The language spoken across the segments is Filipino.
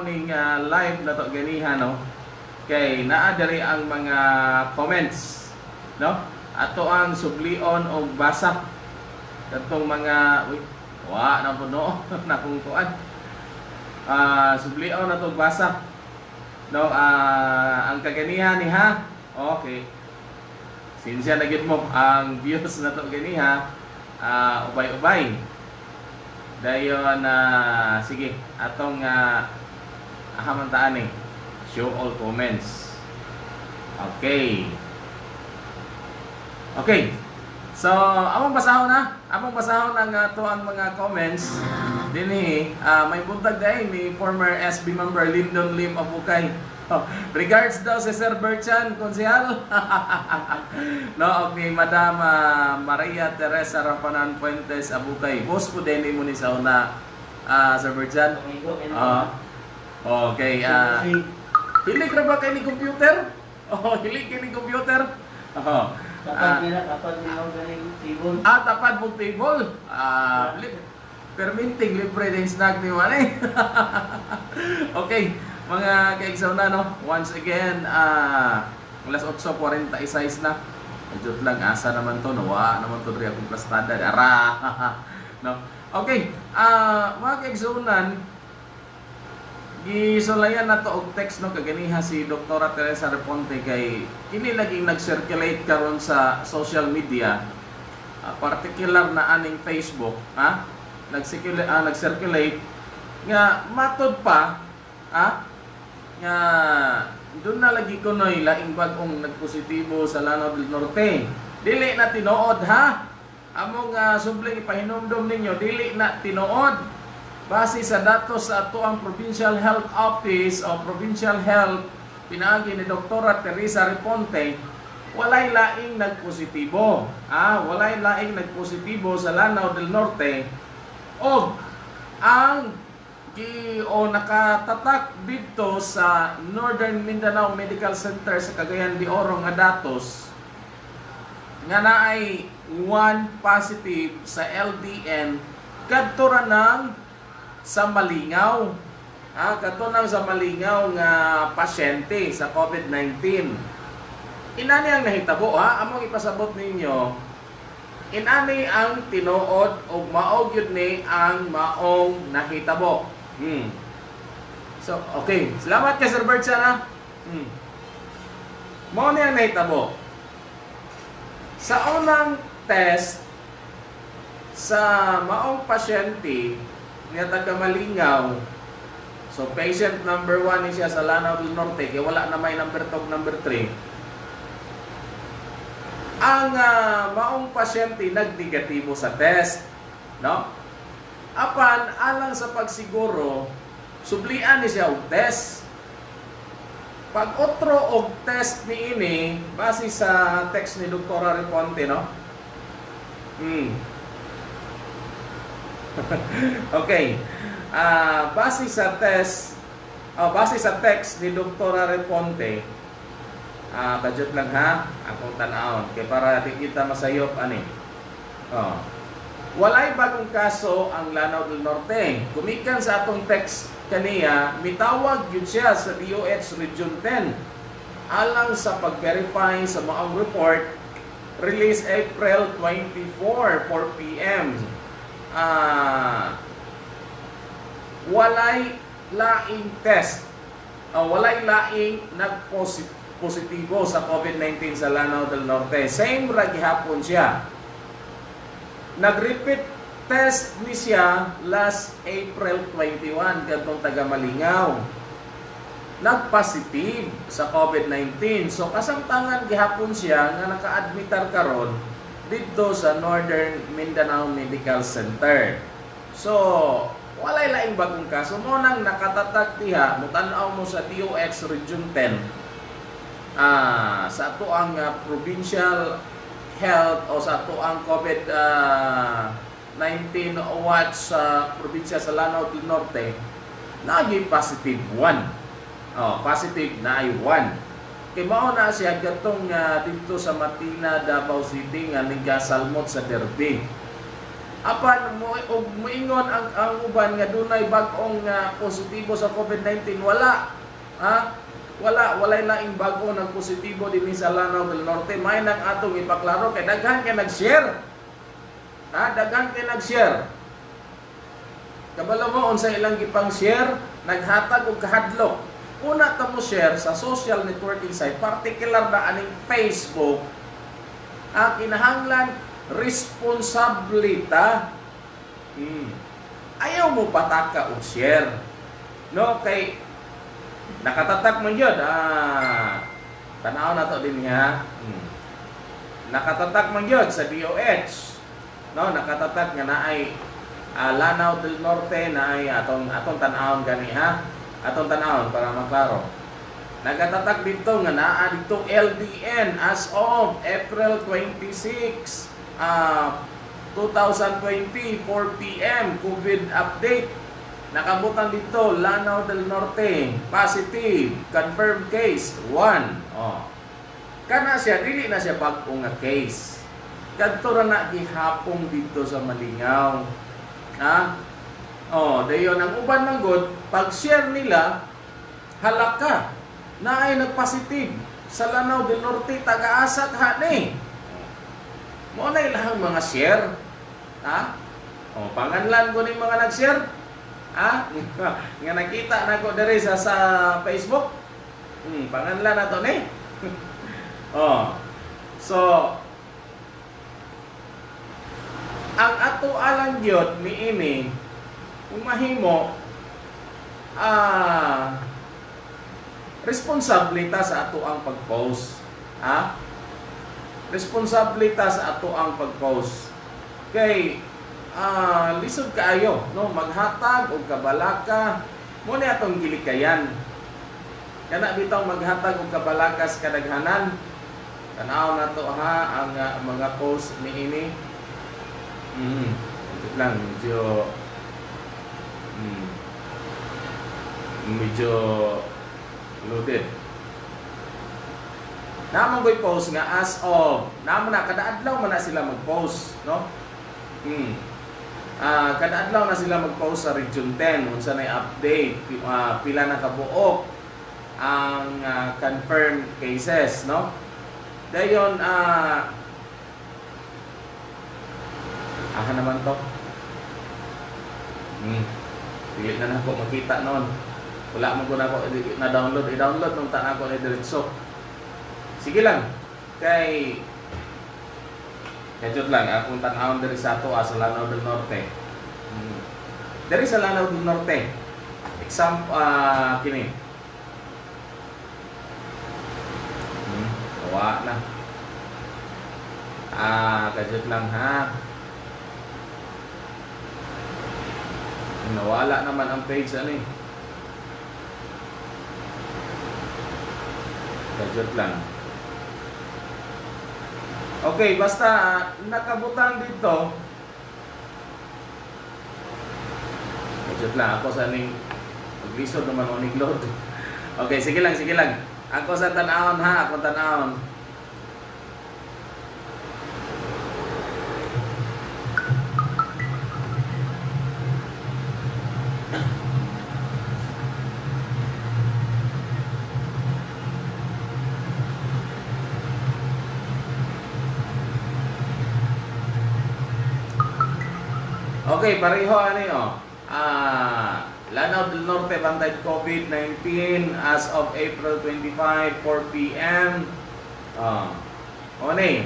tan-aw ning ah, live na to ganiha no. Kay naa diri ang mga comments, no? Ato ang sublion og basa. Katong mga uy, wa na puno na kung kuan. Ah, sublion na to basa. No, ah ang kaganiha ni ha. Okay. Sinsya na gid mo ang views na to ganiha. Ah, ubay-ubay. Dayon na sige, atong uh, ahamantaan eh. Show all comments. Okay. Okay. So, among basahon na. Among basahon ang uh, to ang mga comments. Dinhi, uh, may buntag dai ni former SB member Lyndon Lim Abukay. Oh, regards daw si Sir Berchan, konsehal. no, ni Madam uh, Maria Teresa Rapanan Fuentes Abukay. Boss po din mo ni sa una, uh, Sir Berchan. Ah. Okay. Uh, hilig ra ba kay ni computer? Oh, hilig kay ni computer? Oh. Kapag nila, kapag nila galing tibon. Ah, tapad mong table. Ah, li- perminting libre din snack ni Mane. okay, mga kaigsaw na no. Once again, ah, alas 8.46 na. Medyo lang asa naman to, nawa naman to diri akong plastada. Ara. no. Okay, ah, mga kaigsunan, Gisulayan na to og text no kaganiha si Dr. Teresa Reponte kay kini laging nag-circulate karon sa social media. Ah, particular na aning Facebook ha? Nag-circulate ah, nag-circulate nga matod pa ha? Nga doon na lagi ko noy laing bagong nagpositibo sa Lanao del Norte. Dili na tinuod ha? Among uh, subling ipahinumdom ninyo dili na tinuod Base sa datos sa ato ang Provincial Health Office o Provincial Health pinaagi ni Dr. Teresa Reponte, walay laing nagpositibo. Ah, walay laing nagpositibo sa Lanao del Norte. O ang gi o nakatatak dito sa Northern Mindanao Medical Center sa Cagayan de Oro nga datos nga naay one positive sa LDN kadto ra ng sa Malingaw. Ah, kato nang sa Malingaw nga pasyente sa COVID-19. Inani ang nahitabo ha, among ipasabot ninyo. Inani ang tinuod og maog yun ni ang maong nahitabo. Hmm. So, okay. Salamat kay Sir Bertsan ha. Hmm. Mao ni ang nahitabo. Sa unang test sa maong pasyente niya taga Malingaw. So patient number 1 ni siya sa Lanao del Norte, kaya wala na may number 2, number 3. Ang uh, maong pasyente nagnegatibo sa test, no? Apan alang sa pagsiguro, sublian ni siya og test. Pag otro og test ni ini, base sa text ni Dr. Reponte, no? Hmm. okay. Uh, base sa test, oh, base sa text ni Dr. Reponte, ah, uh, budget lang ha, akong tanawon, kay para kita masayop ani. Oh. Walay bagong kaso ang Lanao del Norte. Kumikan sa atong text kaniya, mitawag yun siya sa DOH Region 10 alang sa pag-verify sa maong report release April 24, 4 p.m uh, walay laing test uh, walay laing nagpositibo sa COVID-19 sa Lanao del Norte. Same ra gihapon siya. Nag-repeat test ni siya last April 21 kadtong taga Malingaw. Nag-positive sa COVID-19. So kasamtangan gihapon siya nga naka-admitar karon dito sa Northern Mindanao Medical Center. So, walay laing bagong kaso. Mo nang nakatatag diha mutanaw mo sa DOX Region 10 ah sa ato ang uh, provincial health o sa ato ang COVID uh, 19 watch sa probinsya sa Lanao del Norte naging positive 1 oh, positive na ay 1 Kay mao na siya gatong uh, dito sa Matina, Davao City nga nagasalmot sa Derby. apan mo og moingon ang ang uban nga dunay bag-ong nga positibo sa COVID-19 wala ha? Wala walay laing bag-o nag positibo dinhi sa Lanao del Norte. May nang atong ipaklaro kay daghan kay nag-share. Ha? Daghan kay nag-share. Kabalo mo unsa ilang gipang share naghatag og kahadlok una ta mo share sa social networking site particular na aning Facebook ang kinahanglan responsablita. Hmm. ayaw mo pataka og share. No kay nakatatak man yun ah tanaw na to din niya. Hmm. nakatatak man yun sa DOH no nakatatak nga naay ah, Lanao del Norte naay atong atong tan-awon gani ha atong tan-awon para maklaro. Nagatatak dito nga naa dito LDN as of April 26 ah 2020 4 PM COVID update. Nakabutan dito Lanao del Norte positive confirmed case 1 oh. Kana siya dili na siya bag-o nga case. Kadto ra na gihapon dito sa Malingaw. Ha oh dayon ang uban man gud pag share nila halaka na ay nagpositive. Sa Lanao del Norte taga-asa ha ni? Mo na ilang mga share ha? Oh panganlan ko ni mga nag-share ha? Nga nakita na ko diri sa sa Facebook. Hmm panganlan na to ni? Oh so ang ato alang gyud niini kung mahimo ah responsable ta sa ato ang pag-post. Ha? Responsable ta sa ato ang pag-post. Kay ah lisod kaayo, no, maghatag og kabalaka mo ni atong gilikayan. Kana bitaw maghatag og kabalaka sa kadaghanan. Tanaw na to ha ang ah, mga post niini. Mm. Ito lang medyo mm, medyo loaded. Naman ko'y post nga as of, naman na, kada adlaw man na sila mag-post, no? Hmm. Ah, kada adlaw na sila mag-post sa Region 10, unsa na update, ah, pila na kabuok ang ah, confirmed cases, no? Dayon, ah, aha naman to. Hmm. Pilit na na po makita noon. Wala mo ko na ako na-download. I-download nung tan ako ni Diretso. Sige lang. Kay Kajot lang, akong tanawon diri sa ato ah, sa Lanao del Norte. Hmm. Diri sa Lanao del Norte. Example, ah kini. Hmm, kawa na. Ah, kajot lang ha. Nawala naman ang page ano eh. Gadget lang. Okay, basta ah, nakabutan dito. Gadget lang. Ako sa ning maglisod naman o load. Okay, sige lang, sige lang. Ako sa tanahon ha, ako tanahon. Okay, pareho ano yun. Ah, Lanao del Norte Bantay COVID-19 as of April 25, 4 p.m. Eh.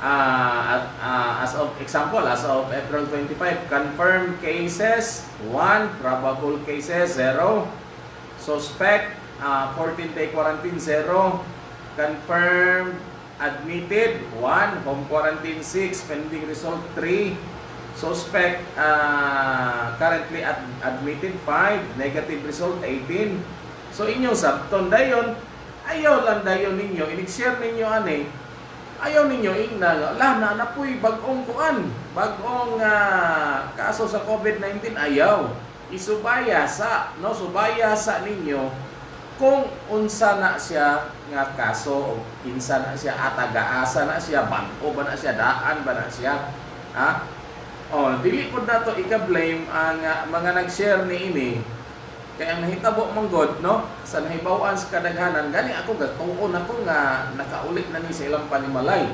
Ah, at, ah, as of example, as of April 25, confirmed cases 1, probable cases 0, suspect ah, 14 day quarantine 0, confirmed admitted 1, home quarantine 6, pending result 3, Suspect uh, currently ad- admitted 5, negative result 18. So inyong sabton dayon, ayaw lang dayon ninyo, inig-share ninyo ani, ayaw ninyo ingna, la na napoy bagong kuan, bagong uh, kaso sa COVID-19 ayaw. Isubaya sa, no, subaya sa ninyo kung unsa na siya nga kaso o kinsa na siya atagaasa na siya bangko ba na siya daan ba na siya ha Oh, dili po na to ika-blame ang ah, mga nag-share ni ini. Kaya ang nahitabo mong God, no? Sa nahibawan sa kadaghanan, gani ako gatuon ako nga nakaulit na ni sa ilang panimalay.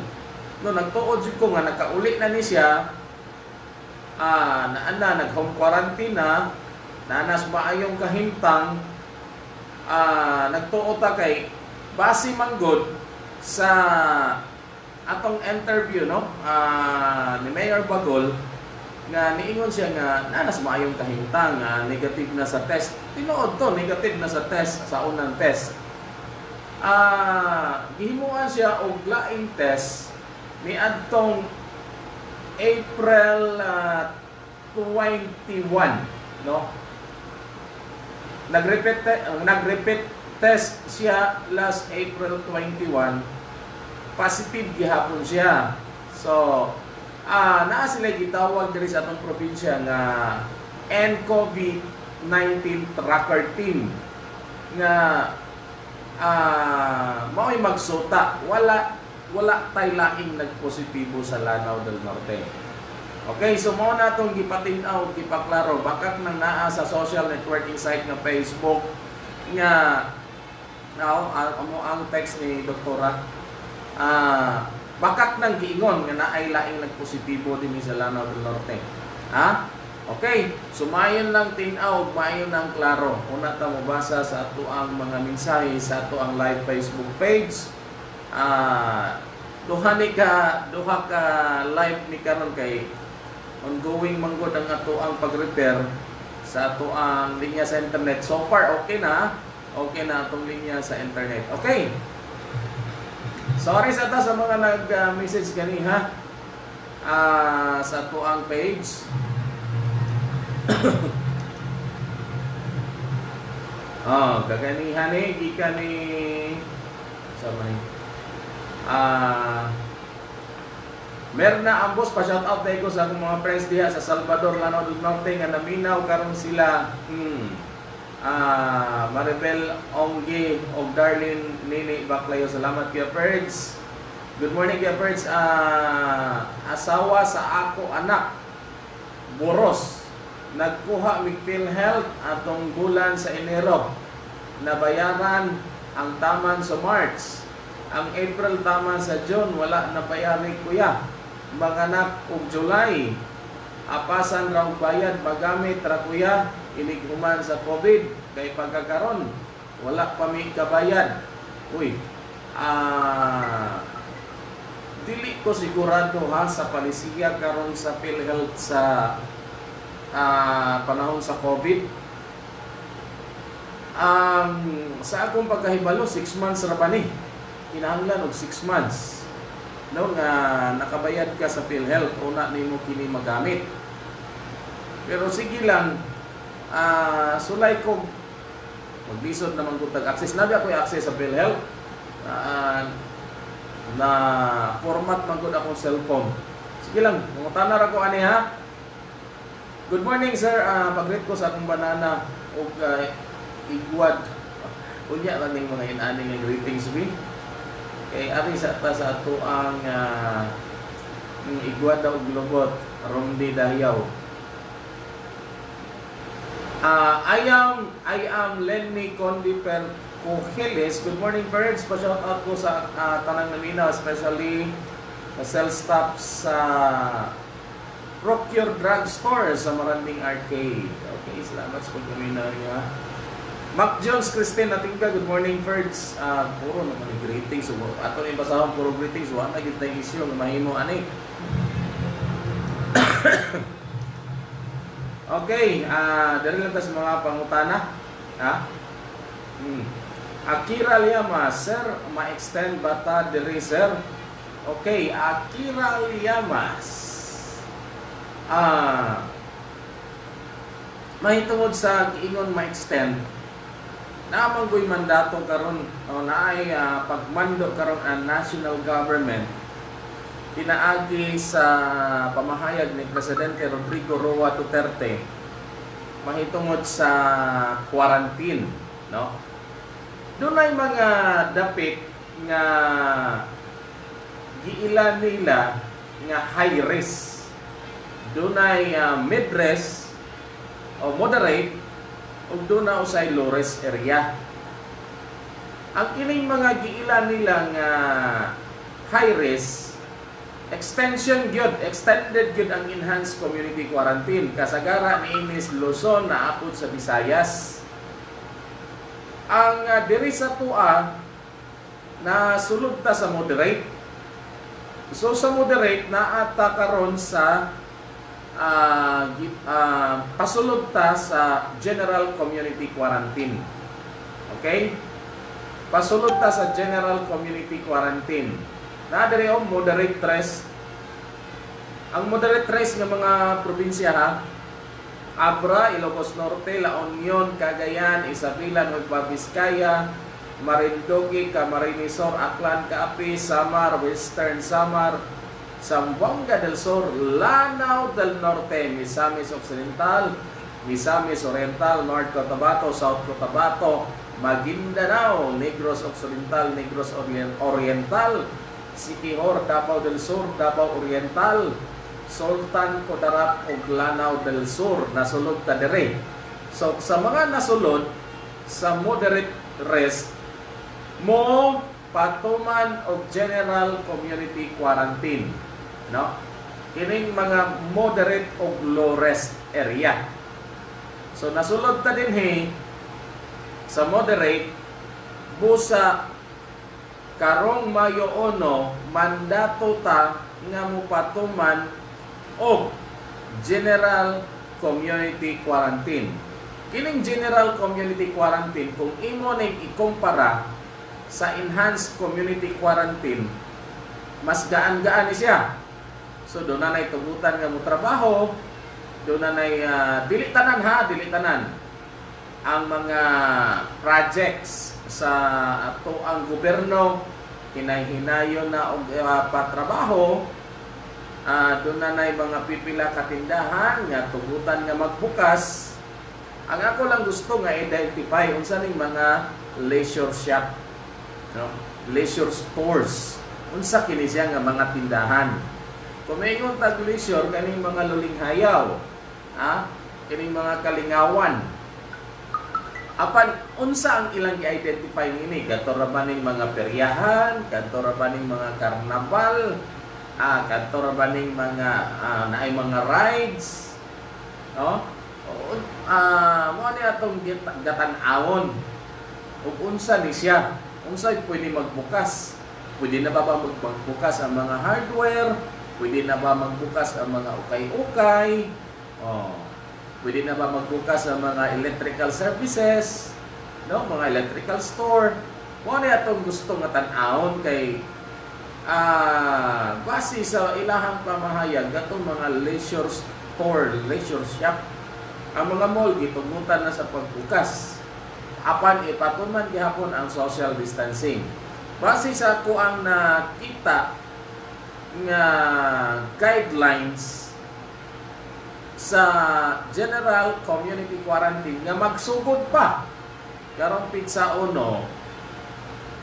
No, nagtuod jud ko nga nakaulit na ni siya. Ah, naana nag home quarantine na, nanas maayong kahimtang. Ah, nagtuod ta kay base man God sa atong interview no ah, ni Mayor Bagol nga niingon siya nga nanas maayong kahimtang nga negative na sa test. Tinuod to negative na sa test sa unang test. Ah gihimuan siya og laing test ni adtong April ah, 21 no? Nag-repeat uh, nag-repeat test siya last April 21 positive gihapon siya. So ah naa sila gitawag diri sa atong probinsya nga NCOV-19 tracker team nga ah mao'y magsuta. Wala wala tay laing nagpositibo sa Lanao del Norte. Okay, so mo na itong gipatinaw, gipaklaro, bakit nang naa sa social networking site nga Facebook nga now, amo ang text ni Doktora? Ah bakit nang giingon nga naay laing nagpositibo din sa Lanao del Norte. Ha? Okay, sumayon lang tinaw, mayon ang klaro. Una ta mabasa sa ato ang mga mensahe sa ato ang live Facebook page. Ah, duha ni ka duha ka live ni karon kay ongoing manggod ang ato ang pag-repair sa ato ang linya sa internet. So far, okay na. Okay na atong linya sa internet. Okay. Sorry sa ta sa mga nag-message gani ha. Ah, sa ato ang page. oh, kaganihan ni gikan ni sa may ah Meron na ang boss, pa-shout out tayo ko sa mga friends diha sa Salvador, Lanao del Norte, nga naminaw karon sila. Hmm. Ah, Maribel Ongge og Darlene Nini Baclayo. Salamat kay Ferds. Good morning kay Ferds. Ah, asawa sa ako anak. Boros. Nagkuha mig PhilHealth atong bulan sa Enero. Nabayaran ang taman sa March. Ang April taman sa June wala na bayari kuya manganak og July apasan raw bayad magamit ra kuya iniguman sa COVID kay pagkakaron wala pa mi kabayad uy ah dili ko sigurado ha sa palisiya karon sa PhilHealth sa ah, panahon sa COVID. Um, sa akong pagkahibalo 6 months ra ba ni? Kinahanglan og 6 months. No nga nakabayad ka sa PhilHealth una nimo kini magamit. Pero sige lang ah sulay ko. Maglisod naman ko tag access. Nabi ako access sa PhilHealth Ah, na format man gud akong cellphone. Sige lang mangutana ra ko ani ha? Good morning sir. Ah, pag-greet ko sa akong banana ug ah, igwad. Unya lang ning mga inani nga greetings we kay ari sa ta sa ato ang uh, igwada og lubot Romdi Dayaw Ah, I am I am Lenny Condiper Cogeles. Good morning, birds. Pa-shout out ko sa ah, Tanang Naminaw, especially sa sales staff sa Procure Drug Store sa Maranding Arcade. Okay, salamat sa pagkaminaw niya. Mac Jones, Christine, natingka, good morning, birds. Ah, puro naman yung greetings. Ato yung basahon, puro greetings. Wala na yung issue, mahimo, ani. Okay, ah, dali lang ta sa mga pangutana. Ha? Hmm. Akira Liyama, sir, ma-extend bata diri, sir? Okay, Akira Liyamas. Ah, mahitungod sa giingon ma-extend naman ko'y mandato karon o naay ah, pagmando karon ang national government pinaagi sa pamahayag ni Presidente Rodrigo Roa Duterte mahitungod sa quarantine no doon ay mga dapit nga giila nila nga high risk dunay uh, mid-res o moderate ug duna usay low-res area. Ang kining mga giila nila nga high risk extension gyud extended gyud ang enhanced community quarantine. Kasagara ni Luzon na sa Visayas. Ang uh, diri sa tua na sulod ta sa moderate. So sa moderate na ata karon sa uh, uh, pasulod ta sa general community quarantine. Okay? Pasulod ta sa general community quarantine na diri o moderate stress ang moderate stress nga mga probinsya ha? Abra, Ilocos Norte, La Union, Cagayan, Isabela, Nueva Vizcaya, Marinduque, Camarines Sur, Aklan, Caapi, Samar, Western Samar, Zamboanga del Sur, Lanao del Norte, Misamis Occidental, Misamis Oriental, North Cotabato, South Cotabato, Maguindanao, Negros Occidental, Negros Orient- Oriental, Siquijor, Davao del Sur, Davao Oriental, Sultan Kudarat ug Lanao del Sur nasulod ta dire. So sa mga nasulod sa moderate rest mo patuman og general community quarantine, no? Kining mga moderate ug low rest area. So nasulod ta dinhi sa moderate busa karong Mayo 1 mandato ta nga mupatuman o General Community Quarantine. Kining General Community Quarantine, kung imo ning ikumpara sa Enhanced Community Quarantine, mas gaan-gaan ni siya. So doon na nay tugutan nga mo trabaho, doon na nay uh, dili tanan ha, dili tanan ang mga projects sa ato ang gobyerno hinay-hinayo na og uh, patrabaho uh, doon na nay mga pipila katindahan nga tugutan nga magbukas. Ang ako lang gusto nga identify unsa ning mga leisure shop no? Leisure stores. Unsa kini siya nga mga tindahan? Kung mayingon tag leisure kaning mga lulinghayaw ha kining mga kalingawan apan unsa ang ilang i-identify nini? Kadto ba ning mga peryahan? Kadto ba ning mga karnaval ah kadto ba ning mga ah, naay mga rides? No? O ah mo ni atong gatan-awon ug unsa ni siya unsay pwede magbukas. Pwede na ba ba mag- magbukas ang mga hardware? Pwede na ba magbukas ang mga ukay-ukay? Oh pwede na ba magbukas ang mga electrical services no? Mga electrical store? Mo ni atong gusto nga tan-awon kay ah base sa ilahang pamahayag gatong mga leisure store leisure shop ang mga mall gitugutan na sa pagbukas. Apan ipatuman gihapon ang social distancing. Base sa kuang nakita nga guidelines sa general community quarantine nga magsugod pa. Karong pizza uno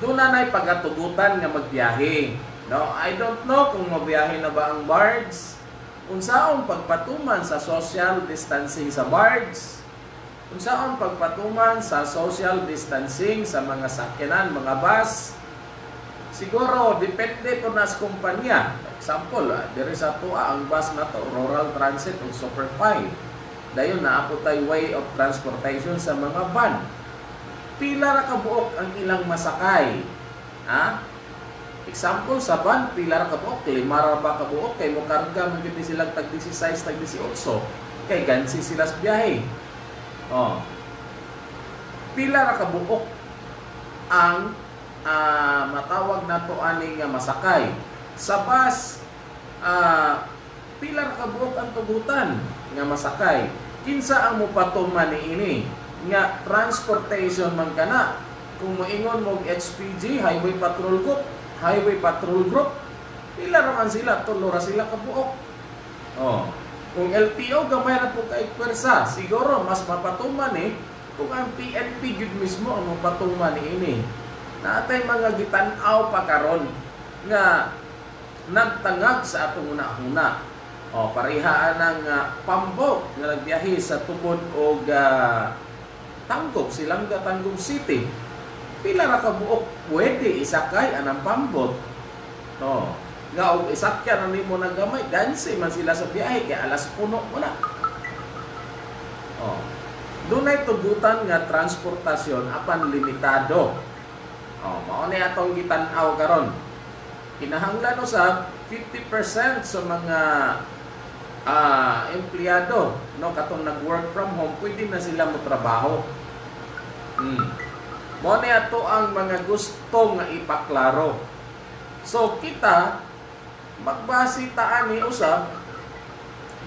doon na na'y pagatugutan nga magbiyahe no? I don't know kung mabiyahe na ba ang bards. Unsaon pagpatuman sa social distancing sa bards? Unsaon pagpatuman sa social distancing sa mga sakyanan mga bus? Siguro depende po na sa kumpanya example ah, diri sa tuwa ang bus na to rural transit o super 5 dayon na ako tay way of transportation sa mga van. Pila ra ka buok ang ilang masakay? Ha? Example sa van pila ra ka buok lima ra ba ka buok kay mo karga mo gid sila tag 16 tag 18 kay gansi sila sa biyahe. Oh. Pila ra ka buok ang ah, matawag na to aning masakay sa bus ah, pila ka buok ang tugutan nga masakay. Kinsa ang mupatuman ni ini? Nga transportation man kana kung moingon mo HPG Highway Patrol Group Highway Patrol Group pila ra man sila tulo ra sila ka buok oh kung LTO gamay ra po kay pwersa. Siguro mas mapatuman eh kung ang PNP gud mismo ang mapatuman ni ini. Natay mga gitan-aw pa karon nga nagtangag sa atong una-una O, parihaan ng uh, pambok nga nagbiyahe sa tubod o Tangkog, Silanga, Tangkog City. Pila ra ka buok pwede isakay anang pambot. No. Nga og isakyan na nimo ng gamay, gansi man sila sa biyahe kay alas puno na. Oh. Dunay tugutan nga transportasyon apan limitado. Oh, mao ni atong gitan-aw karon. Kinahanglan usab 50% sa mga ah empleyado no katong nag-work from home pwede na sila mo trabaho. Hmm. Mo ni ato ang mga gusto nga ipaklaro. So kita magbase ta ani usab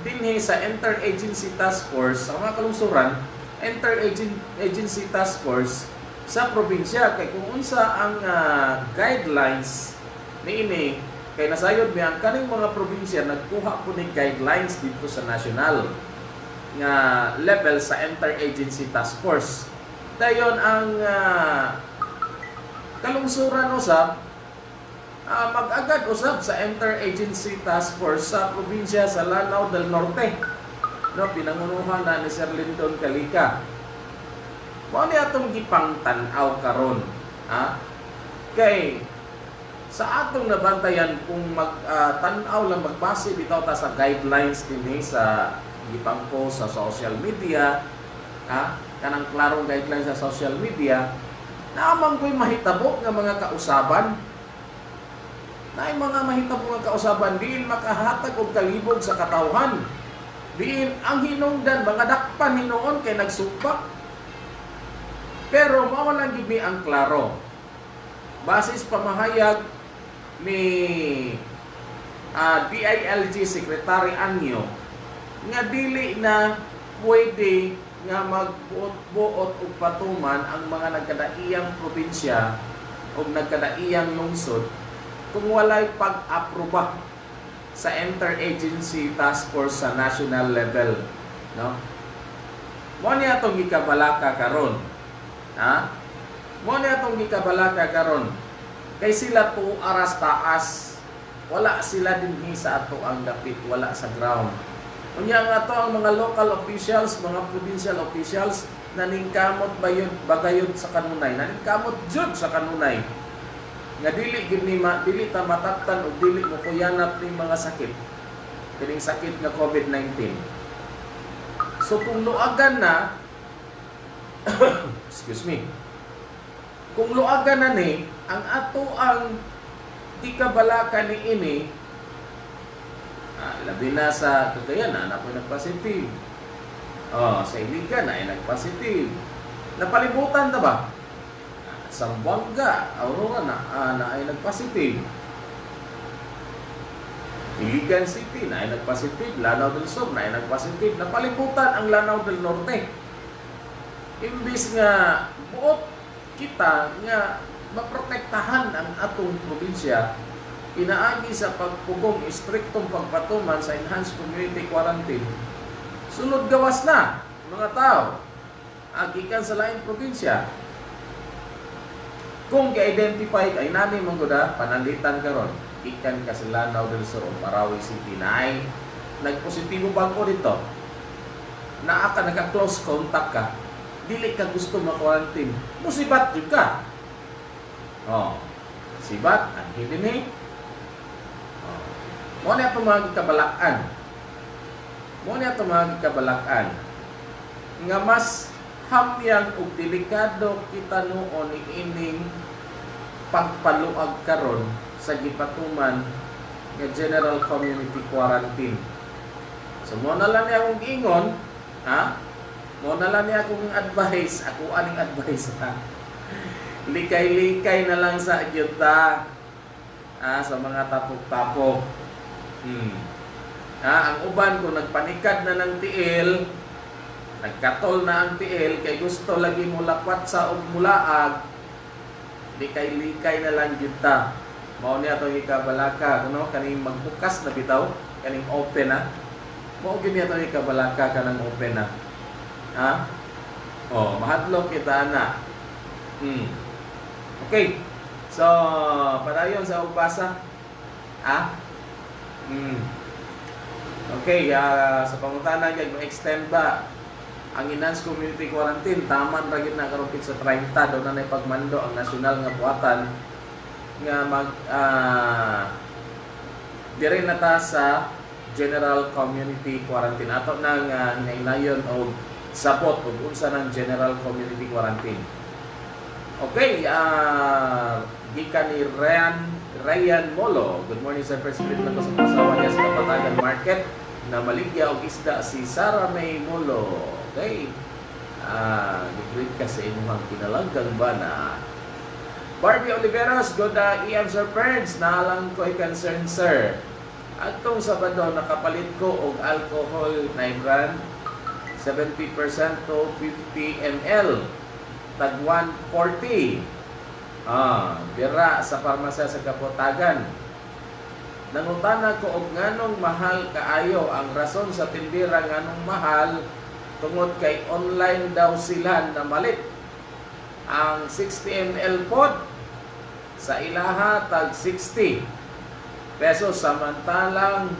dinhi sa Interagency Task Force sa mga kalungsuran Interagency Task Force sa probinsya kay kung unsa ang ah, guidelines niini kay nasayod mi ang kaning mga probinsya nagkuha po ni guidelines dito sa national nga level sa Interagency Task Force. Dayon ang ah, kalungsuran usab ah, mag-agad usab sa Interagency Task Force sa probinsya sa Lanao del Norte. No, pinangunuhan na ni Sir Lyndon Calika. Mo ni atong gipangtan-aw karon, ha? Kay sa atong nabantayan kung mag-tanaw lang magbase bitaw ta sa guidelines dinhi sa gipangko sa social media, ha? Kanang klarong guidelines sa social media, naamang ko'y mahitabo nga mga kausaban. Na mga mahitabo nga kausaban diin makahatag og kalibog sa katawhan. Diin ang hinungdan mga dakpan hinuon kay nagsupak pero mao lang gid ang klaro. Basis pamahayag ni ah, DILG Secretary Anyo nga dili na pwede nga magbuot-buot og patuman ang mga nagkadaiyang probinsya o nagkadaiyang lungsod kung walay pag-aproba sa interagency task force sa national level no? Mo ni atong gikabalaka karon ha? Mo ni atong gikabalaka karon kay sila po aras taas. Wala sila dinhi sa ato ang dapit wala sa ground. Unya nga to ang mga local officials mga provincial officials naningkamot bayod bagayod sa kanunay naningkamot jud sa kanunay. Nga dili gid ni ma, dili ta matabtan o dili mo kuyanap ni mga sakit kining sakit nga COVID-19 so kung luagan na excuse me kung luagan na ni ang ato ang di kabalaka ni ini ah, labi na sa Cagayan na po nagpositive oh, sa Iligan na ay nagpositive napalibutan na ba Sambuanga, Aurora na, ah, na ay nagpositive. Iligan City na ay nagpositive. Lanao del Sur na ay nagpositive. Napalibutan ang Lanao del Norte. Imbis nga buot kita nga maprotektahan ang atong probinsya, inaagi sa pagpugong istriktong pagpatuman sa enhanced community quarantine. Sunod gawas na, mga tao. Agikan sa laing probinsya, kung ga-identify ay nami mong guda, panalitan karon. Ikan ka sa Lanao del Sur Marawi City na ay nagpositibo ba ko dito. Na ka naka-close contact ka. Dili ka gusto ma-quarantine. Musibat jud ka oh sibat ang eh oh. mo na ito mga kabalakan mo ito mga kabalakan nga mas hamyang ug delikado kita noon ni ining pagpaluag karon sa gipatuman nga general community quarantine. So mo na lang niya akong ingon, ha? Mo na lang niya akong advice, ako aning advice ha. Likay-likay na lang sa agyuta ha, sa mga tapok-tapok. Hmm. Ha, ang uban kung nagpanikad na ng tiil, nagkatol na ang tiil, kay gusto lagi mo lakwat sa mulaag, likay-likay na lang gyud ta. Mao niya to ikabalaka, no? Kaning magbukas na bitaw, kaning open na. Mao gyud niya to ikabalaka kanang open na. Ha? Oh, mahadlok kita na. Hmm. Okay. So, padayon sa ugbasa. Ha? Hmm. Okay, ah, sa pangutana gyud ma-extend ba ang enhanced community quarantine taman ra gyud na karon sa 30 do na nay pagmando ang nasyonal nga buhatan nga mag ah, dire na ta sa general community quarantine ato na nga nainayon og sapot ug unsa ng general community quarantine Okay, ah gikan ni Ryan Ryan Molo. Good morning sir, President ng sa pasawa niya sa Kapatagan Market na maligya og isda si Sarah May Molo. Okay. Ah, uh, ka sa imong pinalanggang bana. Barbie Oliveros, good uh, EM Sir Ferds, naalang ko concern sir. Atong Sabado nakapalit ko og alcohol na brand 70% to 50 ml tag 140. Ah, bira sa parmasya sa Kapotagan. Nangutana ko og nganong mahal kaayo ang rason sa tindira nganong mahal tungod kay online daw sila na malit ang 60 ml pod sa ilaha tag 60 pesos samantalang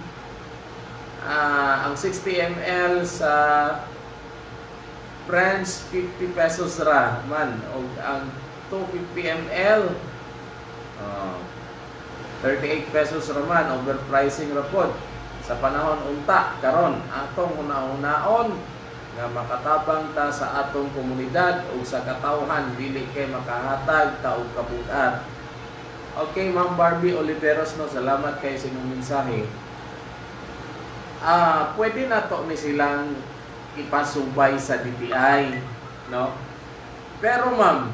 ah, ang 60 ml sa Friends 50 pesos ra man og ang 250 ml uh, 38 pesos ra man overpricing ra pod. Sa panahon unta karon atong una-unaon nga makatabang ta sa atong komunidad ug sa katawhan dili kay makahatag ta og kabugat Okay, Ma'am Barbie Oliveros, no, salamat kay sa mensahe. Ah, pwede na to ni silang ipasubay sa DTI, no? Pero ma'am,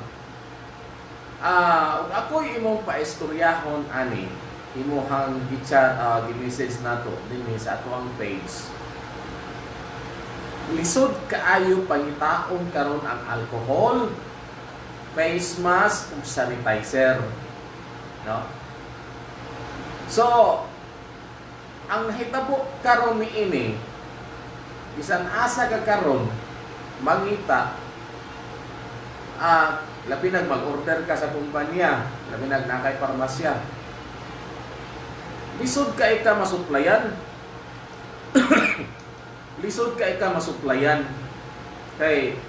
ah ako imong paistoryahon ani imuhang gichat uh, gi-message nato dinhi sa ato ang page. Lisod kaayo pangitaon karon ang alcohol, face mask ug sanitizer. No? So, ang hitabo karon niini bisan asa ka karon mangita ah labi nag mag-order ka sa kumpanya labi nag nakay parmasya lisod ka ika masuplayan. Lisod ka ika masuplayan. Kay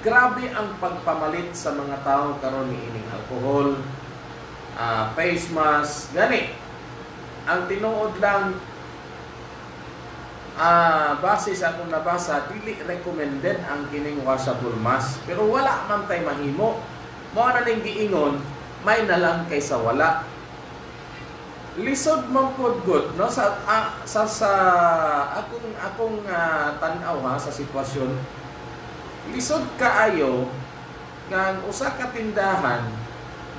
grabe ang pagpamalit sa mga tao karon ni ining alcohol ah, face mask gani. Ang tinuod lang Ah, base sa akong nabasa, dili recommended ang kining washable mask. Pero wala man tay mahimo. Mao na ning giingon, may na lang kaysa wala. Lisod man pod no sa ah, sa, sa akong akong uh, tan-aw ha sa sitwasyon. Lisod kaayo nga ang usa ka tindahan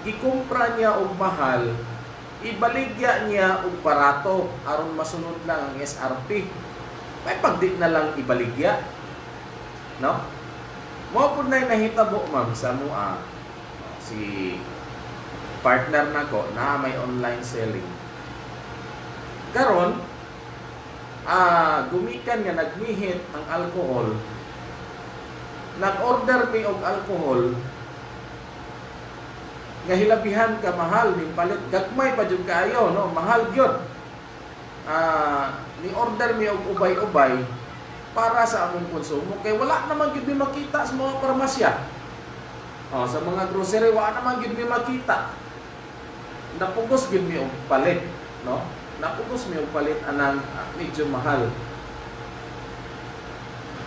gikumpra niya og mahal ibaligya niya og barato aron masunod lang ang SRP may pagdi na lang ibaligya. No? Mo po na nahitabo ma'am sa mua si partner na ko na may online selling. Karon ah gumikan nga nagmihit ang alcohol. Nag-order mi og alcohol nga hilabihan ka mahal ning palit gagmay pa jud kaayo no mahal gyud ah ni order mi og ubay-ubay para sa among konsumo kay wala naman gid mi makita sa mga parmasya. Oh, sa mga grocery wala naman gid mi makita. Napugos gid mi og palit, no? Napugos mi og palit anang ah, medyo mahal.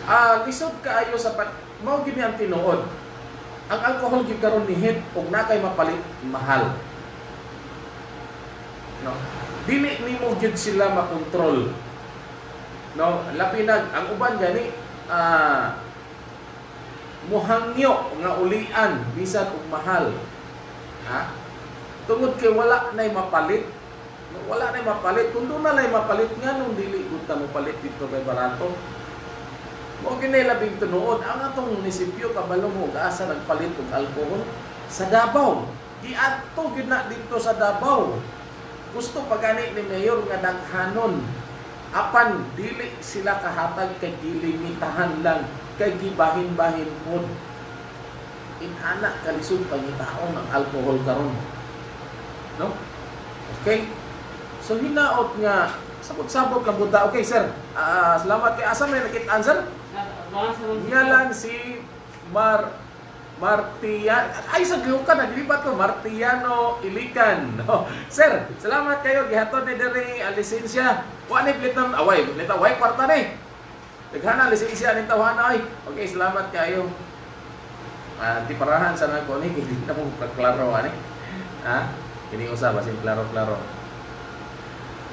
Ah, lisod kaayo sa pat mao gid ang tinuod. Ang alcohol gid karon ni hit og nakay mapalit mahal. No? Dili nimo gyud sila makontrol No, lapinag ang uban gani ah muhangyo nga ulian bisan og mahal. Ha? Tungod kay wala nay mapalit. Wala nay mapalit. Kung na nay mapalit nga nung dili gud ta mo palit dito kay barato. Mo kini labing tunuod ang atong munisipyo kabalo mo asa nagpalit og alcohol sa Davao. Di adto gyud na dito sa Davao. Gusto pagani ni mayor nga daghanon apan dili sila kahatag kay gilimitahan lang kay gibahin-bahin pod inana kalisod pangitaon ang alcohol karon no okay so hinaot nga sabot-sabot lang buta. Okay, sir. Ah, salamat kay asa may. Baka sa mga Ngalan si Mar Martian ay sa Lucan naglipat ko Martiano Ilican. No. Sir, salamat kayo gihatod ni diri ang lisensya. Wa ni plit ng away, away kwarta ni. Daghana lisensya ni tawana ay. Okay, salamat kayo. Ah, di parahan sa nako ni kini na mo klaro ani. Ha? Kini usa basin klaro-klaro.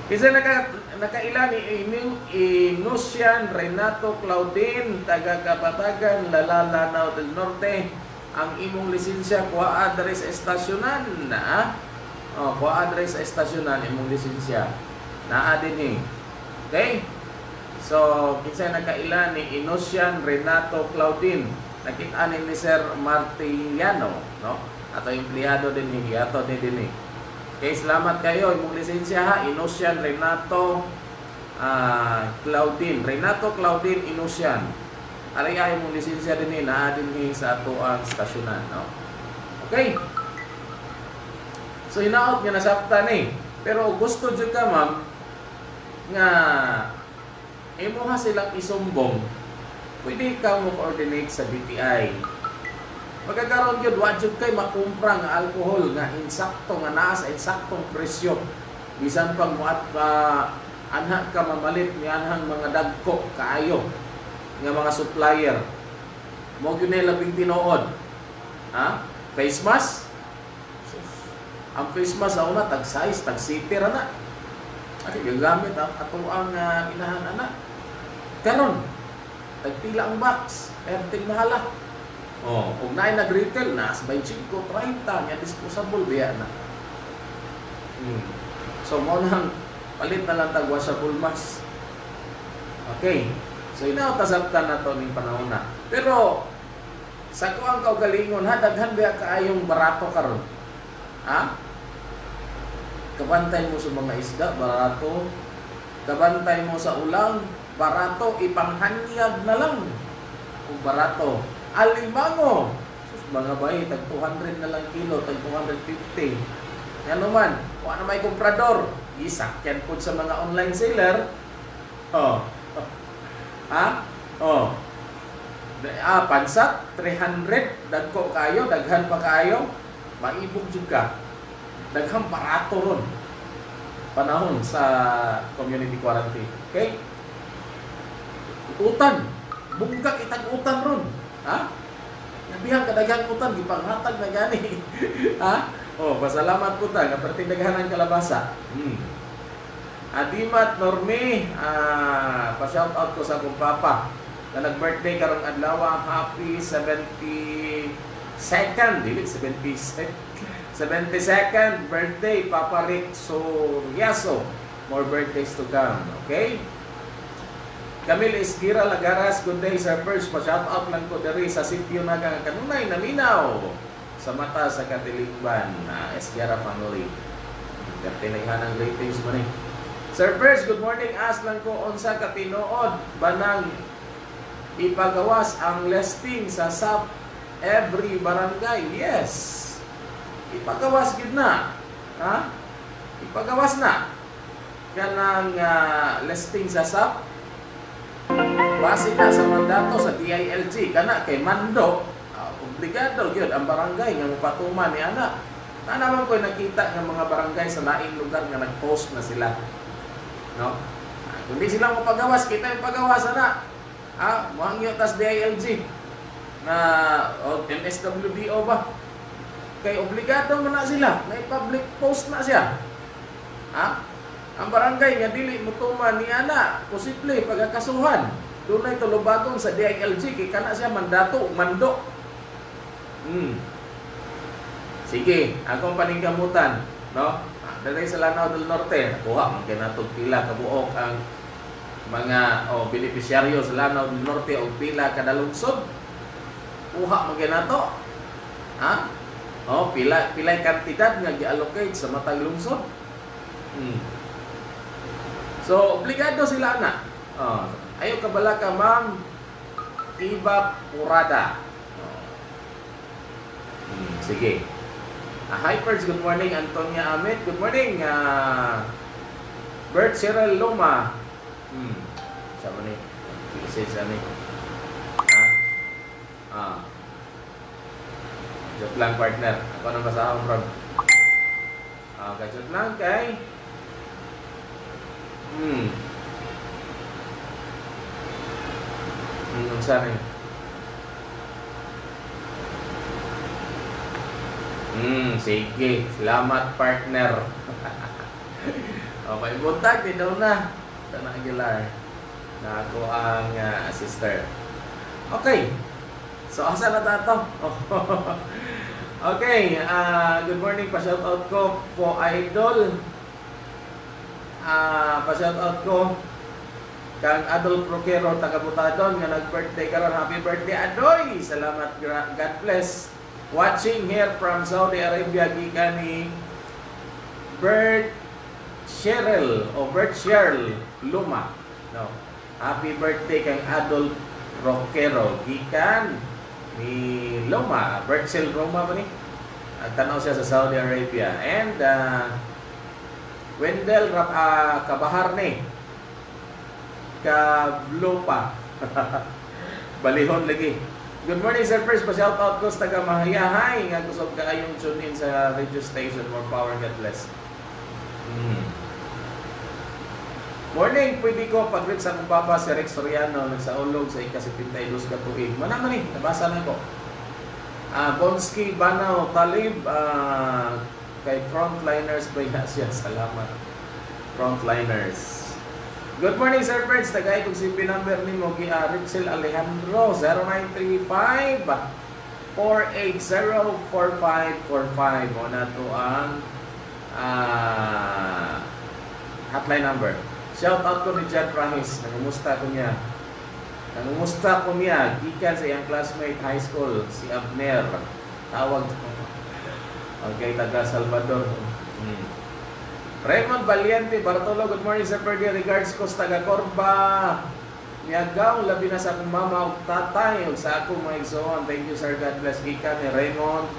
Kasi naka nakaila ni Inu- Inusian Renato Claudine taga Kapatagan Lalalanaw del Norte ang imong lisensya kuha adres estasyonan na oh kuha adres estasyonan imong lisensya naa din ni okay so kinsa nakaila ni Inusian Renato Claudine nakita ni Sir Martiliano no ato empleyado din ni ato din din ni Okay, salamat kayo. Imong lisensya ha, Inusian Renato ah, Claudine. Renato Claudine Inusian. Aray ay imong lisensya din ni naa din ni sa ato ang stasyonan, no? Okay. So hinaot nga nasabta ni. Pero gusto jud ka, ma'am, nga imo ha silang isumbong. Pwede ka mo coordinate sa DTI Pagkakaroon yun, wajud kay makumpra nga alcohol nga insakto nga naa sa insaktong presyo. Bisan pag mo at uh, anha ka mamalit ni anhang mga dagko kaayo nga mga supplier. Mo gyud na labing tinuod. Ha? Face mask? Ang face mask sa una tag size, tag sitter ana. Ati gagamit ang ato ang uh, inahan ana. Karon tagpila ang box, erting mahala. Oh, kung naay nag-retail na, sa 25, 30, nga disposable biya na. Hmm. So, mo nang palit na lang tag washable mask. Okay. So, inaotasabtan na to ning panahon na. Pero, sa ko ang kaugalingon, ha, daghan biya kaayong barato karon. Ha? Kabantay mo sa mga isda, barato. Kabantay mo sa ulang, barato, ipanghanyag na lang. Kung barato. Alimango. Sus, mga bay, tag 200 na lang kilo, tag 250. Yan naman, kung ano may komprador, isakyan po sa mga online seller. Oh. Ha? Oh. Ah, pansat, 300, dagko kayo, daghan pa kayo, maibog jud ka. Daghang barato ron. Panahon sa community quarantine. Okay? Utan. Bunga kitag utan ron. Ha? Nabihan kadaghang utan gipanghatag na gani. ha? Oh, pasalamat po ta nga pertindaghan ang kalabasa. Hmm. Adimat Norme, ah, pa-shout out ko sa akong papa na nag-birthday karong adlaw, happy 72nd, dili 77 72nd birthday Papa Rick Soriaso. More birthdays to come, okay? Camille Esquira Lagaras, good day sir. First, pa-shout out lang ko diri sa sitio na kanunay naminaw sa mata sa katilingban na Esquira family. Katinayhan ang greetings mo ni. Sir First, good morning. As lang ko unsa ka tinuod banang ipagawas ang listing sa SAP every barangay. Yes. Ipagawas gid na. Ha? Ipagawas na. Kanang uh, listing sa SAP Base na sa mandato sa DILG kana kay mando uh, obligado gyud ang barangay nga mopatuman ni ana. Na naman ko nakita nga mga barangay sa laing lugar nga nag-post na sila. No? Kundi sila mo pagawas, kita yung pagawas ana. Ah, muhangyo tas DILG na o MSWDO ba? Kay obligado man na sila, may public post na siya. Ha? Ang barangay nga dili mutuman ni ana, posible pagkakasuhan. Doon na tulubagong sa DILG kay kana siya mandato, mando. Hmm. Sige, akong paningkamutan, no? Dali sa Lanao del Norte, nakuha man kay natog pila ka ang mga o oh, benepisyaryo sa Lanao del Norte o pila kada lungsod. Kuha man kay nato. Ha? Oh, pila pila kantidad nga gi-allocate sa matag lungsod. Hmm. So, obligado sila na. Oh, ayo kabala ka, ma'am. Iba Purada. Oh. Hmm, sige. Ah, hi, Perds. Good morning. Antonia Amit. Good morning. Ah, Bert Cyril Luma. Hmm. Siya mo ni. Message ani. Ha? Ah. Joke lang partner. Ako nang basahon bro. Ah, okay, joke lang kay. Hmm. Hmm, unsa ni? Hmm, sige. Salamat partner. okay, buntag daw na. Tana Aguilar. Na ako ang ah, sister. Okay. So, asa na tato? okay, ah good morning. Pa-shoutout ko po idol. Ah, pa-shoutout ko kang Adol Proquero taga Butadon nga nag-birthday karon. Happy birthday Adoy. Salamat God bless. Watching here from Saudi Arabia gikan ni Bert Cheryl o Bert Cheryl Luma. No. Happy birthday kang Adol Roquero gikan ni Loma, Bert Cheryl Luma ba ni? At tanaw siya sa Saudi Arabia. And uh, Wendell Rap uh, Kabahar ni Kablopa. Balihon lagi. Good morning, Sir First. Pa-shout out ko sa taga Mahayahay nga gusto ka kayong tune in sa radio station. More power, God bless. Hmm. Morning, pwede ko pag sa akong papa si Rex Soriano nagsaulog sa ikasipintay dos ka tuig. Manama ni, nabasa na ko. Ah, Bonski Banaw Talib ah, kay Frontliners ba yan siya? Salamat. Frontliners. Good morning, Sir Friends. Tagay kung si pinamber ni mo gi uh, Rixel Alejandro 0935 4804545 mo na ang ah, hotline number. Shout out ko ni Jan Rahis. Nangumusta ko niya. Nangumusta ko niya. Gikan sa iyang classmate high school, si Abner. Tawag. Okay, taga Salvador. Hmm. Raymond Valiente, Bartolo, good morning Sir Perdi. Regards ko sa taga Corba. Miyagaw, labi na sa akong mama o tatay o sa akong mga igsoon. Thank you sir, God bless. Gikan ni Raymond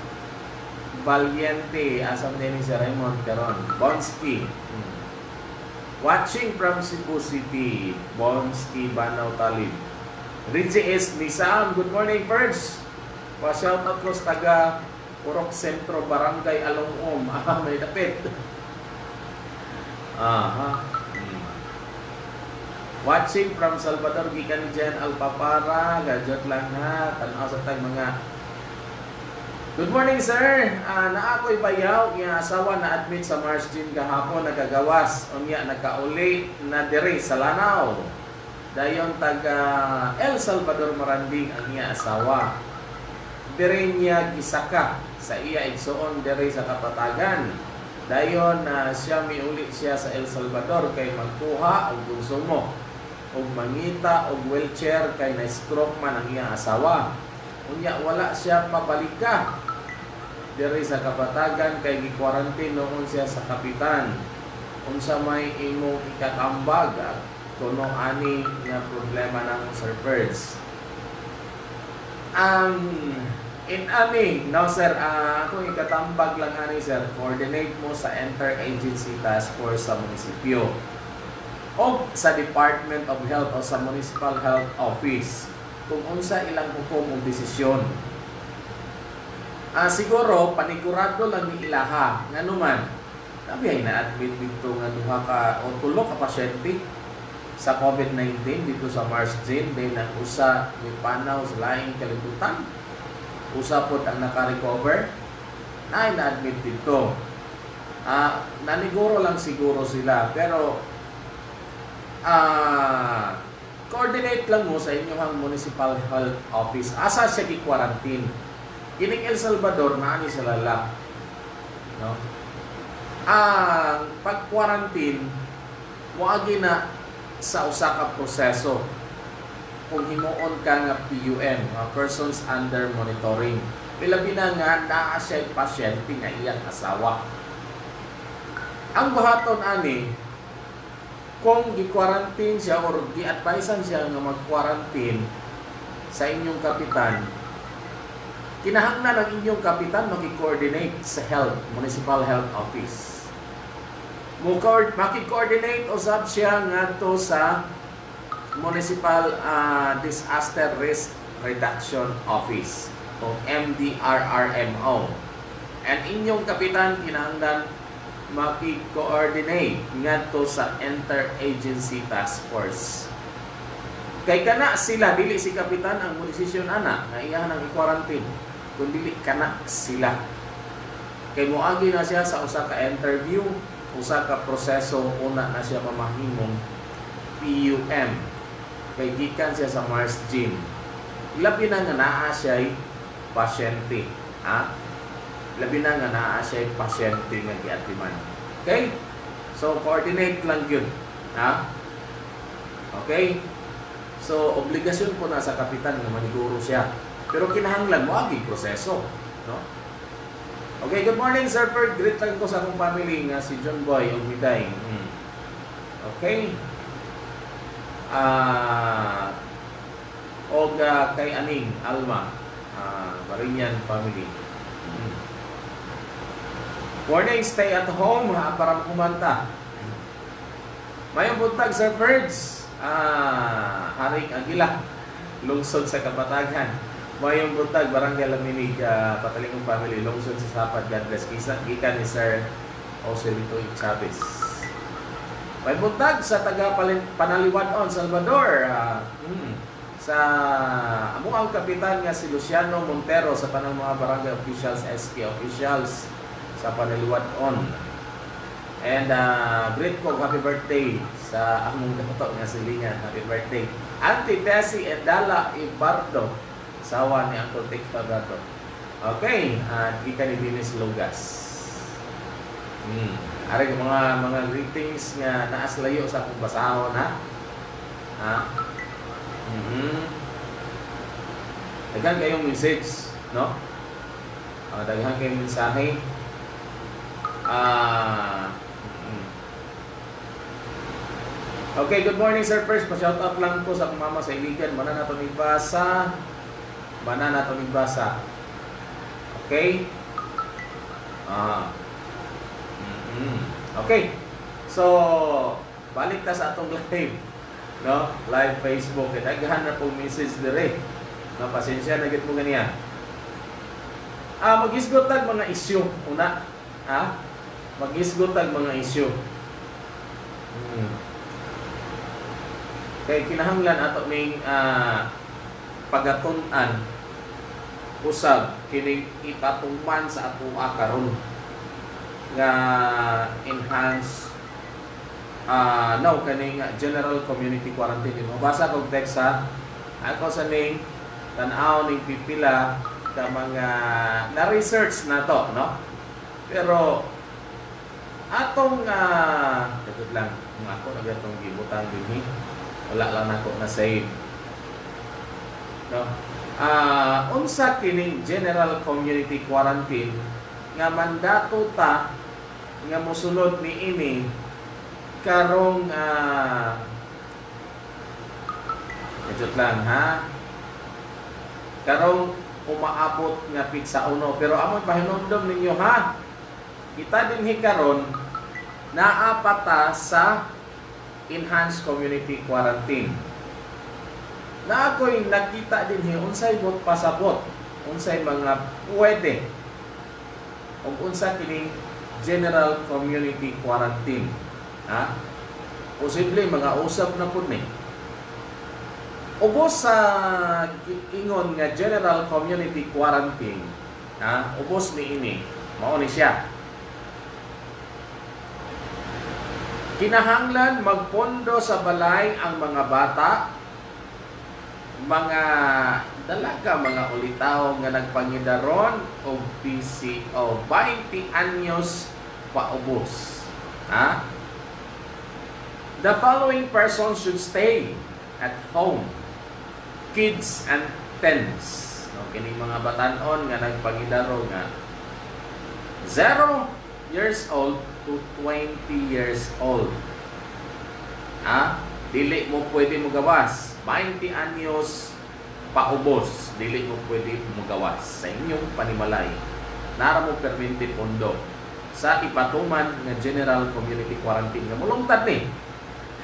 Valiente. Asam din si Raymond Caron. Bonsky. Hmm. Watching from Cebu City, Bonski Banaw Talib. Rinzi S. Nisam, good morning first. Pa-shout out ko sa taga Purok Sentro, Barangay Alongom. Ah, may dapit. Aha. Hmm. Watching from Salvador, gikan Jen Alpapara. Gadget lang ha. Tanaw sa tag mga Good morning, sir. Uh, na ako'y bayaw, yung asawa na admit sa Mars Gym kahapon nagagawas. Unya nakauli na diri sa Lanao. Dayon taga El Salvador Maranding ang iya asawa. Diri niya gisaka sa iya igsoon diri sa kapatagan. Dayon na siya miuli siya sa El Salvador kay magkuha og konsumo og mangita og wheelchair kay na stroke man ang iya asawa. Unya wala siya mabalika diri sa kapatagan kay gi-quarantine noon siya sa kapitan. Unsa may imong ikatambag at kuno ani nga problema ng Sir Birds. Ang in ani, no sir, uh, ako ikatambag lang ani sir, coordinate mo sa Inter-Agency Task Force sa munisipyo o sa Department of Health o sa Municipal Health Office kung unsa ilang hukom o desisyon. Ah, siguro panigurado lang ni ilaha nga naman. Sabi ay na-admit dito nga duha ka o tulo ka pasyente sa COVID-19 dito sa Mars Gym din ang usa ni panaw sa laing kalibutan. Usa pod ang naka-recover na na-admit dito. Ah, naniguro lang siguro sila pero ah coordinate lang mo sa inyong municipal health office. Asa siya gi-quarantine? Kining El Salvador na ani sa lala. No? Ang pag-quarantine moagi na sa usa ka proseso kung himuon ka nga PUM, mga persons under monitoring. Pilabi na nga naa pasyente nga iyang asawa. Ang bahaton ani kung gi-quarantine siya or gi-advisean siya nga mag-quarantine sa inyong kapitan, kinahanglan ang inyong kapitan maki-coordinate sa health, municipal health office. maki-coordinate usab siya ngadto sa Municipal ah, Disaster Risk Reduction Office o MDRRMO. And inyong kapitan kinahanglan maki-coordinate ngadto sa Interagency Task Force. Kay kana sila dili si kapitan ang desisyon ana nga iya nang i-quarantine. Kun dili kana sila. Kay moagi na siya sa usa ka interview, usa ka proseso una na siya mamahimong PUM. Kay siya sa Mars Gym. Labi na nga naa siya pasyente. Ha? Labi na nga naa siya pasyente nga giatiman. Okay? So, coordinate lang yun. Ha? Okay? So, obligasyon po na sa kapitan na maniguro siya. Pero kinahanglan mo agi proseso. No? Okay, good morning, Sir Ferg. Greet lang ko sa akong family nga si John Boy o Miday. Hmm. Okay? Ah... og ah, kay Aning Alma, ah, Barinyan family. Hmm. Morning, stay at home ha, para kumanta. Mayong buntag, Sir Ferds. Ah, Haring Agila, lungsod sa Kapatagan. Mayong buntag, Barangay Laminig, uh, Patalingong Family, lungsod sa Sapad, God bless. Gikan ni Sir Joselito Chavez. May buntag sa taga Panaliwadon, Salvador. ah, hmm, sa amo ang kapitan nga si Luciano Montero sa tanang mga barangay officials, SK officials sa Panaliwadon. And uh, great ko happy birthday sa among dato nga silingan. Happy birthday. Auntie Tessie Edala Ibardo. Sawa ni Uncle Tek Pagato. Okay, at ika ni Dinis Lugas. Hmm. Ari mga mga greetings nga naas layo sa akong basahon ha. Ha? Mhm. Daghan kayong message, no? Ah, daghan kayong mensahe. Ah, mhm. Okay, good morning Sir First. Pa-shout out lang po sa akong mama sa Iligan. Mana na to basa. Mana na to basa. Okay? Ah. Mhm. Okay. So, balik ta sa atong live. No? Live Facebook. Kaya daghan na pong message dire. No, pasensya na gid mo ganiya. Ah, magisgot tag mga issue una. Ha? Magisgot tag mga issue. Hmm. Kay kinahanglan ato ning ah, pagatun-an usab kining ipatuman sa ato karon nga enhance ah no kaning general community quarantine mo. Basa kog text ha? Ako sa ning tan-aw ning pipila ka mga na research na to no? Pero atong uh, lang kung ako na gatong gibutang dinhi wala lang nako na save. No? Ah unsa kining general community quarantine nga mandato ta nga mosunod ni ini karong ah Medyo lang ha. Karong umaabot nga pizza uno pero amon pahinumdom ninyo ha. Kita din hikaron naapata sa enhanced community quarantine. Na ako'y nakita din hi unsay bot pasabot, unsay mga pwede ug unsa kining general community quarantine. Ha? Posible mga usab na pud ni. Ubos sa ingon nga general community quarantine, ha? Ubos ni ini. Mao ni siya. Kinahanglan magpondo sa balay ang mga bata, mga dalaga, mga ulitaw nga nagpangidaron o PCO 20 anyos paubos. Ha? The following person should stay at home. Kids and teens. No, kini mga batanon nga nagpangidaro nga 0 years old to 20 years old. Ha? Dili mo pwede mo gawas. 20 anyos paubos. Dili mo pwede mo gawas sa inyong panimalay. Nara mo pondo. sa ipatuman nga general community quarantine nga mulungtad ni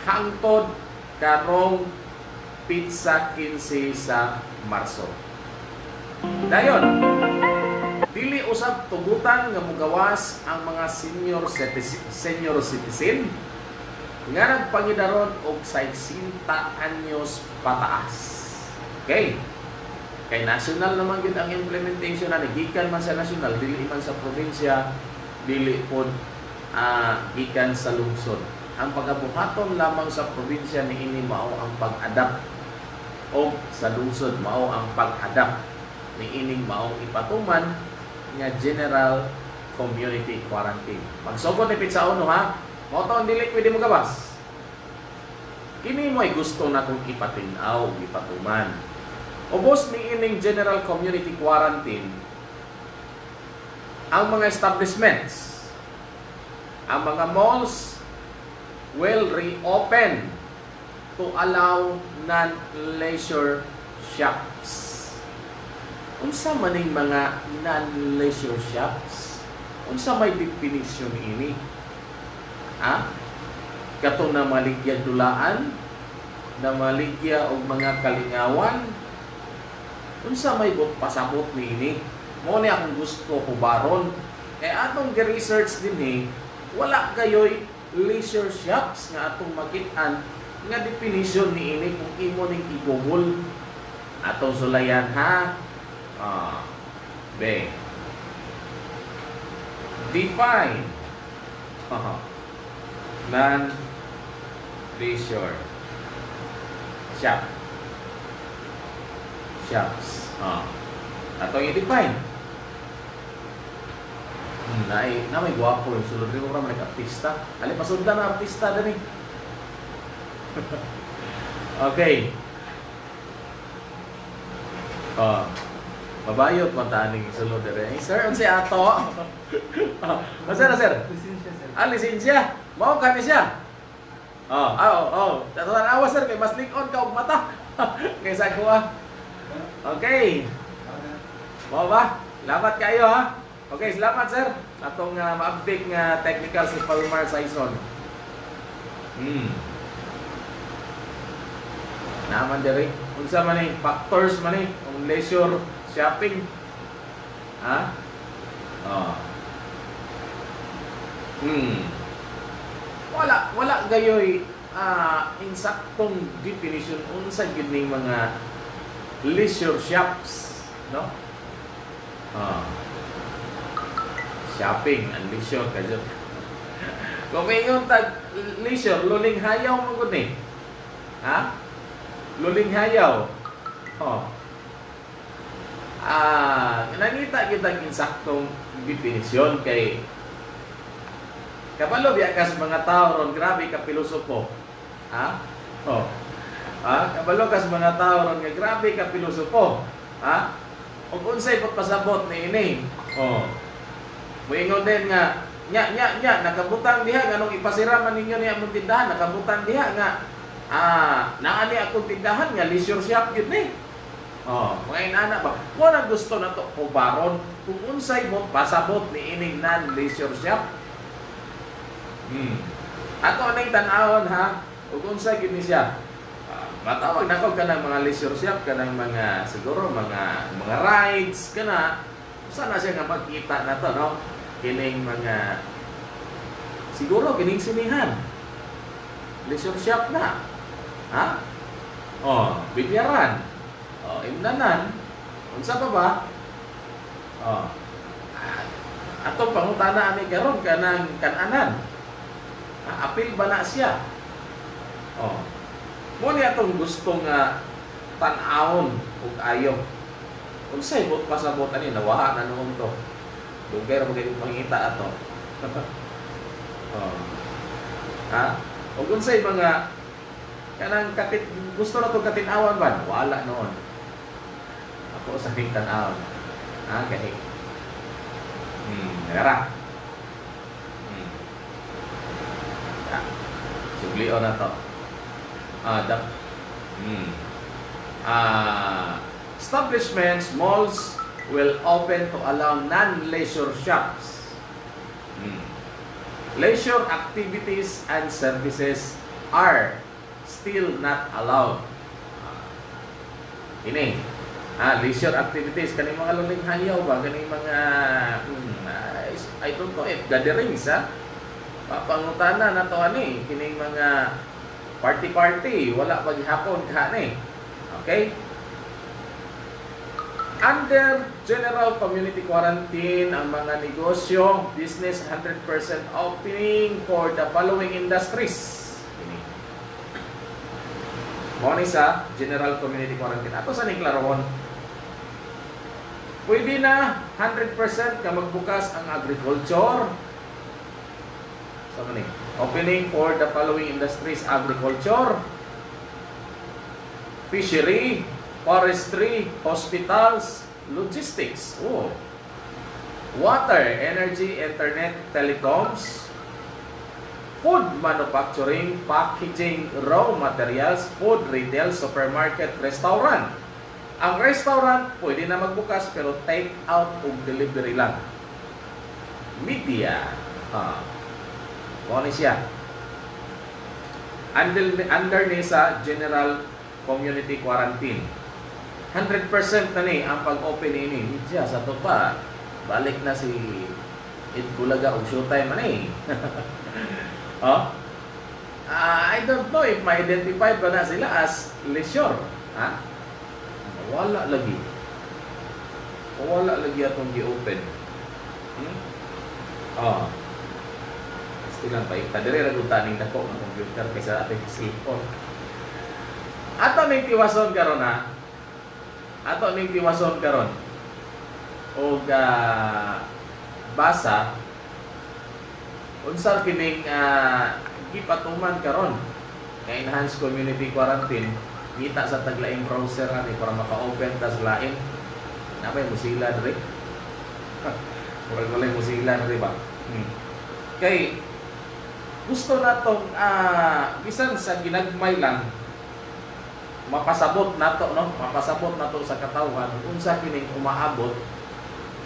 hangtod karong pizza 15 sa Marso. Dayon, dili usab tugutan nga mugawas ang mga senior senior citizen nga nagpangidaron og 60 anyos pataas. Okay? Kay national naman gid ang implementation na gikan man sa national dili man sa probinsya dili pod ah, gikan sa lungsod. Ang pagabuhaton lamang sa probinsya ni ini mao ang pag-adapt o sa lungsod mao ang pag-adapt ni ining maong ipatuman nga general community quarantine. Pagsugod ni Pizza Uno ha, mao ang dili pwede mo gabas. Kini mo ay gusto na kong ipatinaw, ipatuman. Ubos ni ining general community quarantine ang mga establishments, ang mga malls will reopen to allow non-leisure shops. Unsa man ning mga non-leisure shops? Unsa may definition ini? Ha? Kato na maligya dulaan, na maligya og mga kalingawan, unsa may bot pasabot ni ini? Mo ni akong gusto hubaron. Kay atong gi-research din eh, wala kayoy leisure shops nga atong makit-an nga definition ni ini kung imo ning i-google atong sulayan ha. Ah, be. Define. Aha. Non leisure shop. Shops. Ah. Atong i-define. Hmm, na, na may gwapo yung sulod rin mo naman artista. Ali, pasundan na artista din eh. okay. Oh. Mabayot man taning sulod dire. Eh, sir, unsi ato? oh, sir, sir. Lisensya, sir. Ah, lisensya. Mao kani siya. Oh, ah, oh, oh. Tatuan awas sir kay mas likon ka og mata. Kaysa ko ah. Okay. Mao ba? Salamat kayo ha. Okay, salamat sir. Atong uh, ma-update nga technical si Palmar Saison. Hmm. Naman diri. Unsa man ni factors man ni ang leisure shopping. Ha? Oh. Hmm. Wala wala gayoy ah insaktong definition unsa gyud ning mga leisure shops, no? Ah. Shopping and leisure kadyo. Kung may yung tag leisure, luling hayaw mo gud ni. Ha? Luling hayaw. Oh. Ah, nakita kita insaktong definisyon kay Kapalo biya kas mga tao ron grabe ka pilosopo. Ha? Oh. Ha? Kabalo kas mga tao ron nga grabe ka pilosopo. Ha? Ug unsay pagpasabot ni ini? Oh. Moingon din nga nya nya nya nakabutang diha nganong ipasira man ninyo niya among tindahan nakabutang diha nga ah naa ni akong tindahan nga leisure shop gyud ni. Oh, mga inana ba? Wala gusto na to kubaron kung unsay mo pasabot ni ining non-leisure shop. Hmm. Ato ning tan-awon ha, ug unsay gyud ni siya. Matawag na ko kanang mga leisure shop kanang mga siguro mga mga rides. Usa na siya nga makita na to no? Kining mga siguro kining sinihan. Leisure shop na. Ha? Oh, bilyaran. Oh, imnanan. Unsa pa ba? Oh. Ato pangutana ani karon kanang kananan. Ah, apil ba na siya? Oh. Mo ni atong gusto nga tan-awon ug ayo. Unsay bot pasabot ani nawaha na noon to. Dugay ra mo kay mangita ato. oh. Ha? Ug unsay mga kanang katit gusto na to katinawan ba? Wala noon. Ako sa king tan-awon. Ha, gahi. Hmm, nagara. Hmm. Ah, sublion na to. Ah, da, hmm. Ah, establishments, malls will open to allow non-leisure shops Hmm. Leisure activities and services are still not allowed. Ah, Ini. Ah, leisure activities kani mga luling hayaw ba kani mga hmm, is- I don't know if gatherings ha. Papangutana na to ani kini mga party-party wala pa gihapon ka ni. Okay? Under general community quarantine, ang mga negosyo, business 100% opening for the following industries. Ni sa general community quarantine. Ato sa ning klarohon. Pwede na 100% ka magbukas ang agriculture. Sa so, Opening for the following industries, agriculture, fishery, forestry, hospitals, logistics, oh. water, energy, internet, telecoms, food manufacturing, packaging, raw materials, food retail, supermarket, restaurant. Ang restaurant, pwede na magbukas pero take out o delivery lang. Media. Ah. Ano siya? Under, under ni general community quarantine. 100% na ni ang pag-open ini. Media sa to pa. Balik na si Ed Bulaga o Showtime man eh. oh? Ah, I don't know if ma-identify ba na sila as leisure. Ha? Wala lagi. Wala lagi atong gi-open. Hmm? Oh. Lang pa. Kadiri ra gud taning dako ng computer kaysa ating cellphone. Ato ning tiwason karon ha. Ato ning tiwason karon. Og ah, basa unsa kining uh, gipatuman karon nga enhanced community quarantine kita sa taglaing browser ani para maka-open ta sa lain napay Mozilla diri Murag walay Mozilla diri ba hmm. kay gusto natong ah bisan sa ginagmay lang mapasabot nato no? Mapasabot nato sa katawhan. Unsa kining umaabot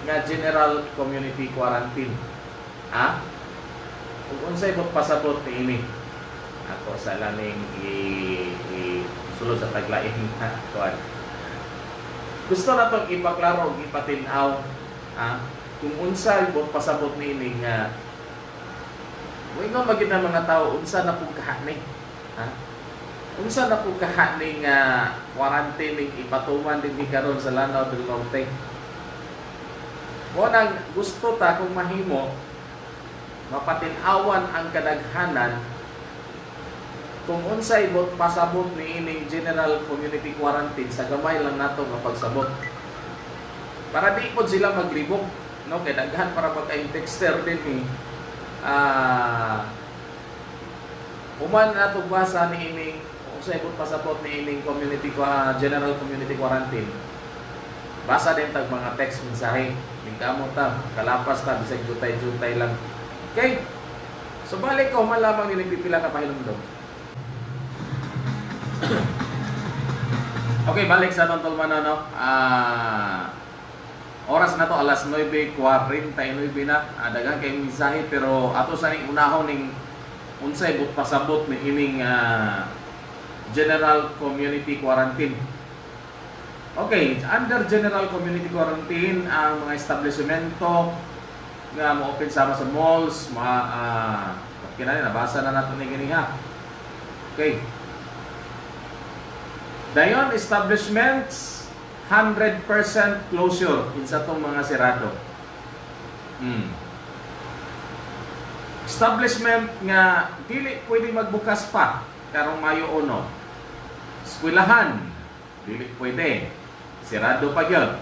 nga general community quarantine? Ha? Ug unsay bot pasabot ni ini? Ako sa laning i, i sulod sa taglain ha kuan gusto na tong ipaklaro ug ipatin-aw ha? Kung unsay bot pasabot ni ini nga Mo ingon magid na mga tao unsa na pug kahani ha? Unsa na pug kahani nga quarantine ning ipatuman din ni karon sa Lanao del Norte mo nang gusto ta kung mahimo mapatin-awan ang kadaghanan kung unsay bot pasabot ni ining general community quarantine sa gamay lang nato nga pagsabot. Para di pod sila maglibog no? Kay daghan para pagka texter din ni ah Human na basa ni ining unsay bot pasabot ni ining community qua- general community quarantine. Basa din tag mga text mensahe. Lingkamot ta, kalapas ta bisag jutay-jutay lang. Okay? So balik ko malamang ni pipila ka pahilumdom. okay, balik sa atong tulman no. Ah Oras na to alas 9:49 na. Ah, daghang kay mensahe pero ato sa ning unahon ning unsay but pasabot ni ining ah, general community quarantine. Okay, under general community quarantine ang mga establishmento nga mo open sama sa malls, mga uh, kinani nabasa na nato ni gini ha. Okay. Dayon establishments 100% closure kinsa tong mga sirado. Hmm. Establishment nga dili pwede magbukas pa karong Mayo 1. Eskwelahan dili pwede. Sirado pa gyud.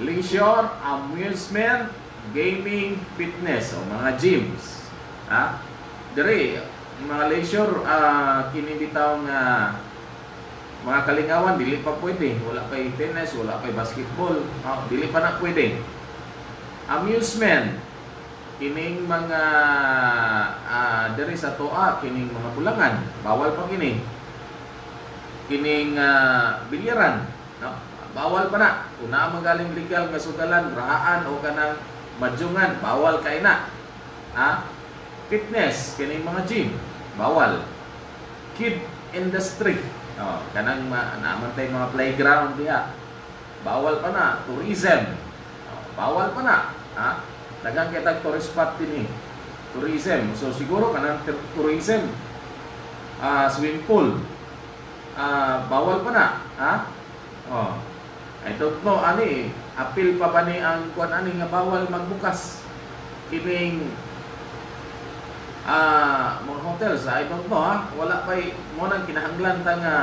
Leisure, amusement, gaming, fitness o mga gyms. Ha? Dire mga leisure ah kini bitaw nga mga kalingawan, dili pa pwede. Wala kay tennis, wala kay basketball. Ah, dili pa na pwede. Amusement. Kining mga ah diri sa toa, kining mga bulangan. Bawal pa kini. Kining ah, bilyaran. No? Bawal pa na. Naa magaling legal nga sugalan, rahaan o kanang madjungan, bawal kay na. ah, fitness, kining mga gym, bawal. Kid industry, oh, kanang ma, naman tayo mga playground diha. Bawal pa na, tourism. Oh, bawal pa na, ha? Dagang kita tourist spot din eh. Tourism. So siguro kanang tourism, ah, swimming pool, ah, bawal pa na, ha? Oh. I don't know ani, appeal pa ba ni ang kuan ani nga bawal magbukas kining ah mga hotels, I don't know ha. Wala pa mo nang kinahanglan ta nga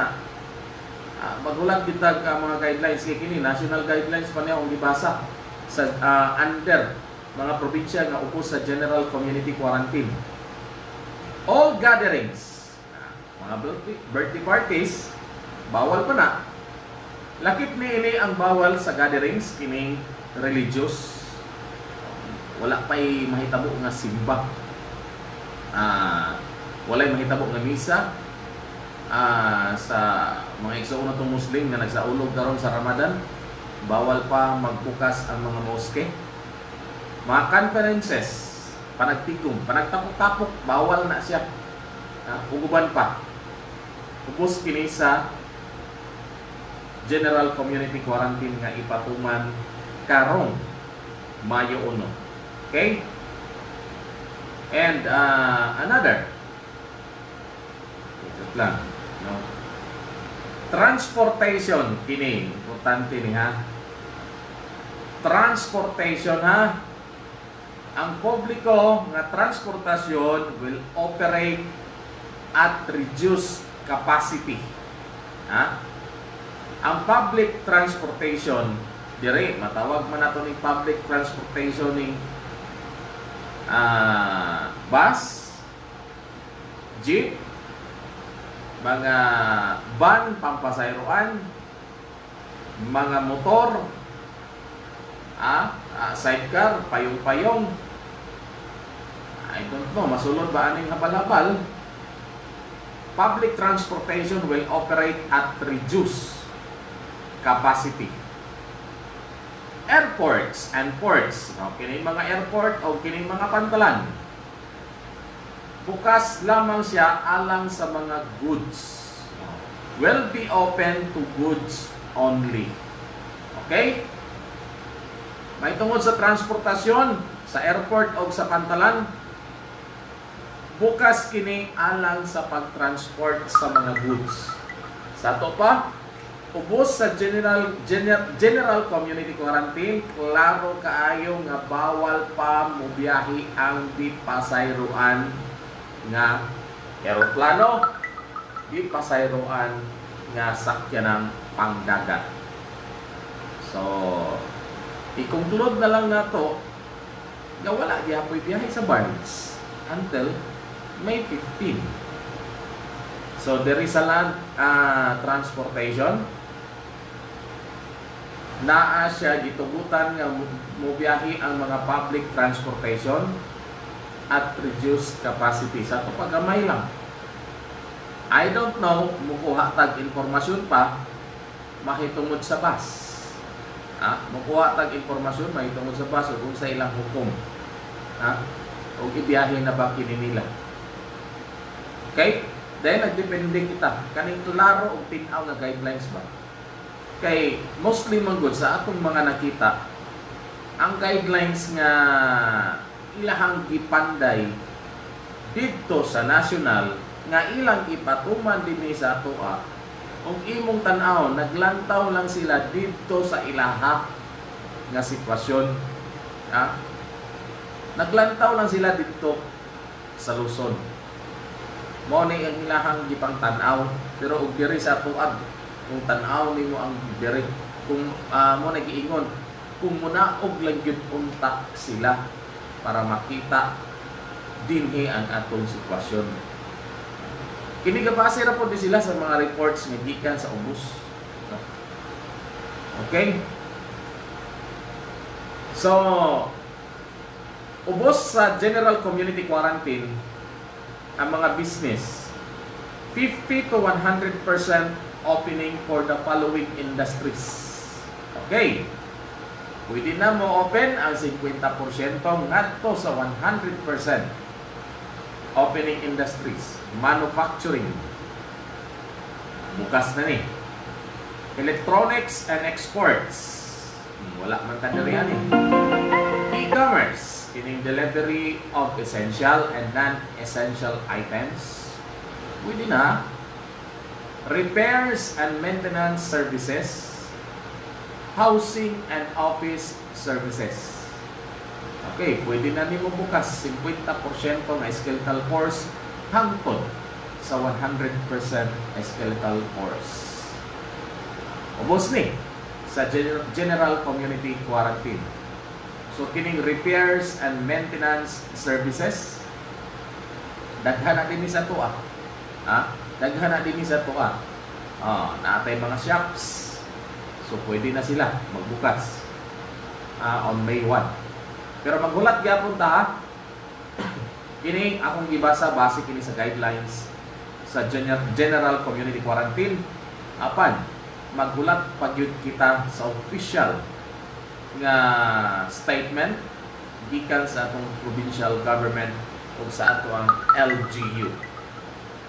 ah, magulat bitag ka mga guidelines kay kini national guidelines pa niya kung gibasa sa ah, under mga probinsya nga upo sa general community quarantine. All gatherings, ah, mga birthday parties, bawal pa na. Lakip ni ini ang bawal sa gatherings kining religious. Wala pa'y mahitabo nga simba. Ah, walay mahitabo nga misa ah, sa mga igsoon natong Muslim nga nagsaulog karon sa Ramadan. Bawal pa magbukas ang mga moske. Mga conferences, panagtigom, panagtapok-tapok, bawal na siya. Ah, uguban pa. Ubos kini sa General Community Quarantine nga ipatuman karong Mayo 1. Okay? And uh, another ito lang, no? Transportation kini importante ni ha. Transportation ha. Ang publiko nga transportasyon will operate at reduced capacity. Ha? Ang public transportation dire matawag man nato ni public transportation ni ah bus, jeep, mga van pampasayroan, mga motor, ah, ah, sidecar, payong-payong. I don't know, masulod ba aning habal-habal? Public transportation will operate at reduced capacity. Airports and ports, no, kini mga airport o kini mga pantalan, bukas lamang siya alang sa mga goods. Will be open to goods only. Okay? May tungod sa transportasyon, sa airport o sa pantalan, bukas kini alang sa pagtransport sa mga goods. Sa to pa, ubos sa general general, general community quarantine, klaro kaayo nga bawal pa mobiyahe ang di pasayroan nga eroplano, di pasayroan nga sakyanan pangdagat. So, i-conclude na lang nato nga wala gyapon biyahe sa barge until May 15. So there is a land uh, transportation naa siya gitugutan nga mobiyahe ang mga public transportation at reduced capacity sa to pagamay lang. I don't know mukuha tag informasyon pa mahitungod sa bus. Ha? Mukuha tag informasyon mahitungod sa bus kung sa ilang hukom. Ha? O ibiyahe na ba kini nila. Okay? Dahil nagdepende kita. Kaning klaro o tinaw nga guidelines ba? Kay mostly man sa atong mga nakita, ang guidelines nga ilahang gipanday dito sa national nga ilang ipatuman dinhi sa atoa kung imong tan-aw naglantaw lang sila dito sa ilaha nga sitwasyon ha? naglantaw lang sila dito sa Luzon mo ni ang ilahang gipang tan-aw pero og diri sa tuad kung tan-aw nimo ang diri. Kung uh, mo nagiingon kung munaog lang gyud unta sila para makita dinhi ang atong sitwasyon. Kini gabase ra po di sila sa mga reports nga gikan sa ubos okay? So ubos sa general community quarantine ang mga business 50 to 100% opening for the following industries. Okay. Pwede na mo open ang 50% ngadto sa 100% opening industries, manufacturing. Bukas na ni. Electronics and exports. Wala man ta diri ani. E-commerce, kining delivery of essential and non-essential items. Pwede na. Repairs and maintenance services. Housing and office services. Okay, pwede na nimo bukas 50% na skeletal course hangtod sa 100% skeletal course. Ubos ni sa gen- general community quarantine. So kining repairs and maintenance services daghan na din sa tuwa. Ha? Daghan na din sa tuwa. Ah, naatay mga shops. So pwede na sila magbukas ah, on May 1. Pero maghulat gyapon ta ha. Kini akong gibasa base kini sa guidelines sa Gen- General Community Quarantine. Apan maghulat pagyud kita sa official nga statement gikan sa atong provincial government ug sa ato ang LGU.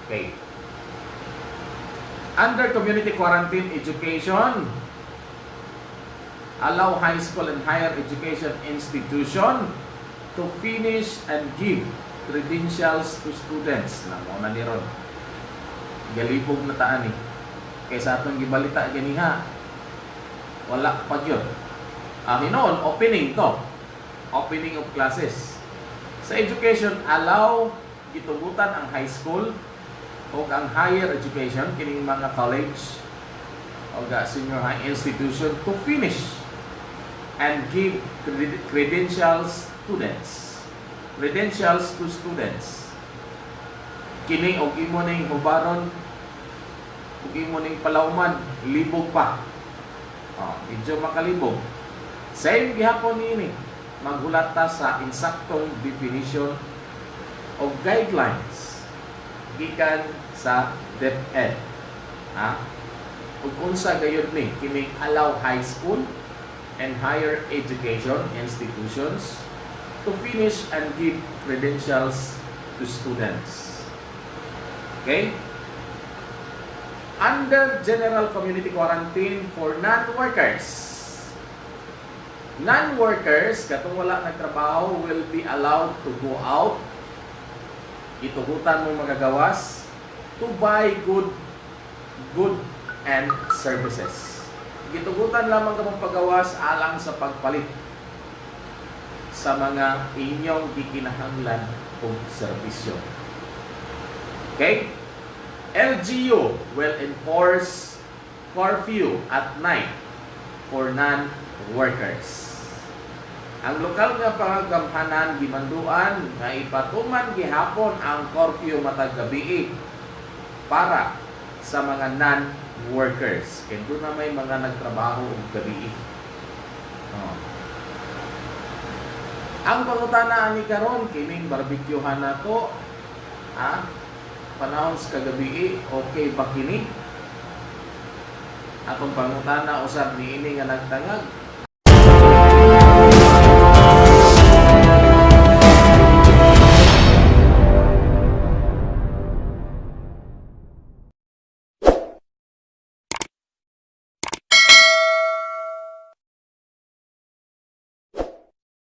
Okay. Under community quarantine education, allow high school and higher education institution to finish and give credentials to students. Namo na ni ron. Galibog na taan ni. Kaysa atong gibalita ganiha. Wala pa gyud. Ah, hinoon, opening to. Opening of classes. Sa education, allow gitugutan ang high school o ang higher education, kining mga college o ga senior high institution to finish and give cred- credentials students. Credentials to students. Kini og imo ning hubaron ug imo ning palawman libog pa. Oh, medyo makalibog. Same gihapon niini. Maghulat ta sa insaktong definition of guidelines gikan sa DepEd. Ha? Ug unsa gayud ni kining allow high school and higher education institutions to finish and give credentials to students. Okay? Under general community quarantine for non-workers. Non-workers, katong wala nagtrabaho, will be allowed to go out. Itugutan mo magagawas to buy good good and services. Gitugutan lamang ka mong pagawas alang sa pagpalit sa mga inyong gikinahanglan o serbisyo. Okay? LGU will enforce curfew at night for non-workers. Ang lokal nga pangagamhanan gimanduan nga ipatuman gihapon ang curfew matag gabi para sa mga non-workers. Kaya na may mga nagtrabaho og gabi. Oh. Ang pangutana ani karon kining barbecuehan nato ha panahon sa kagabi okay ba kini? Atong pangutana usab niini nga nagtangag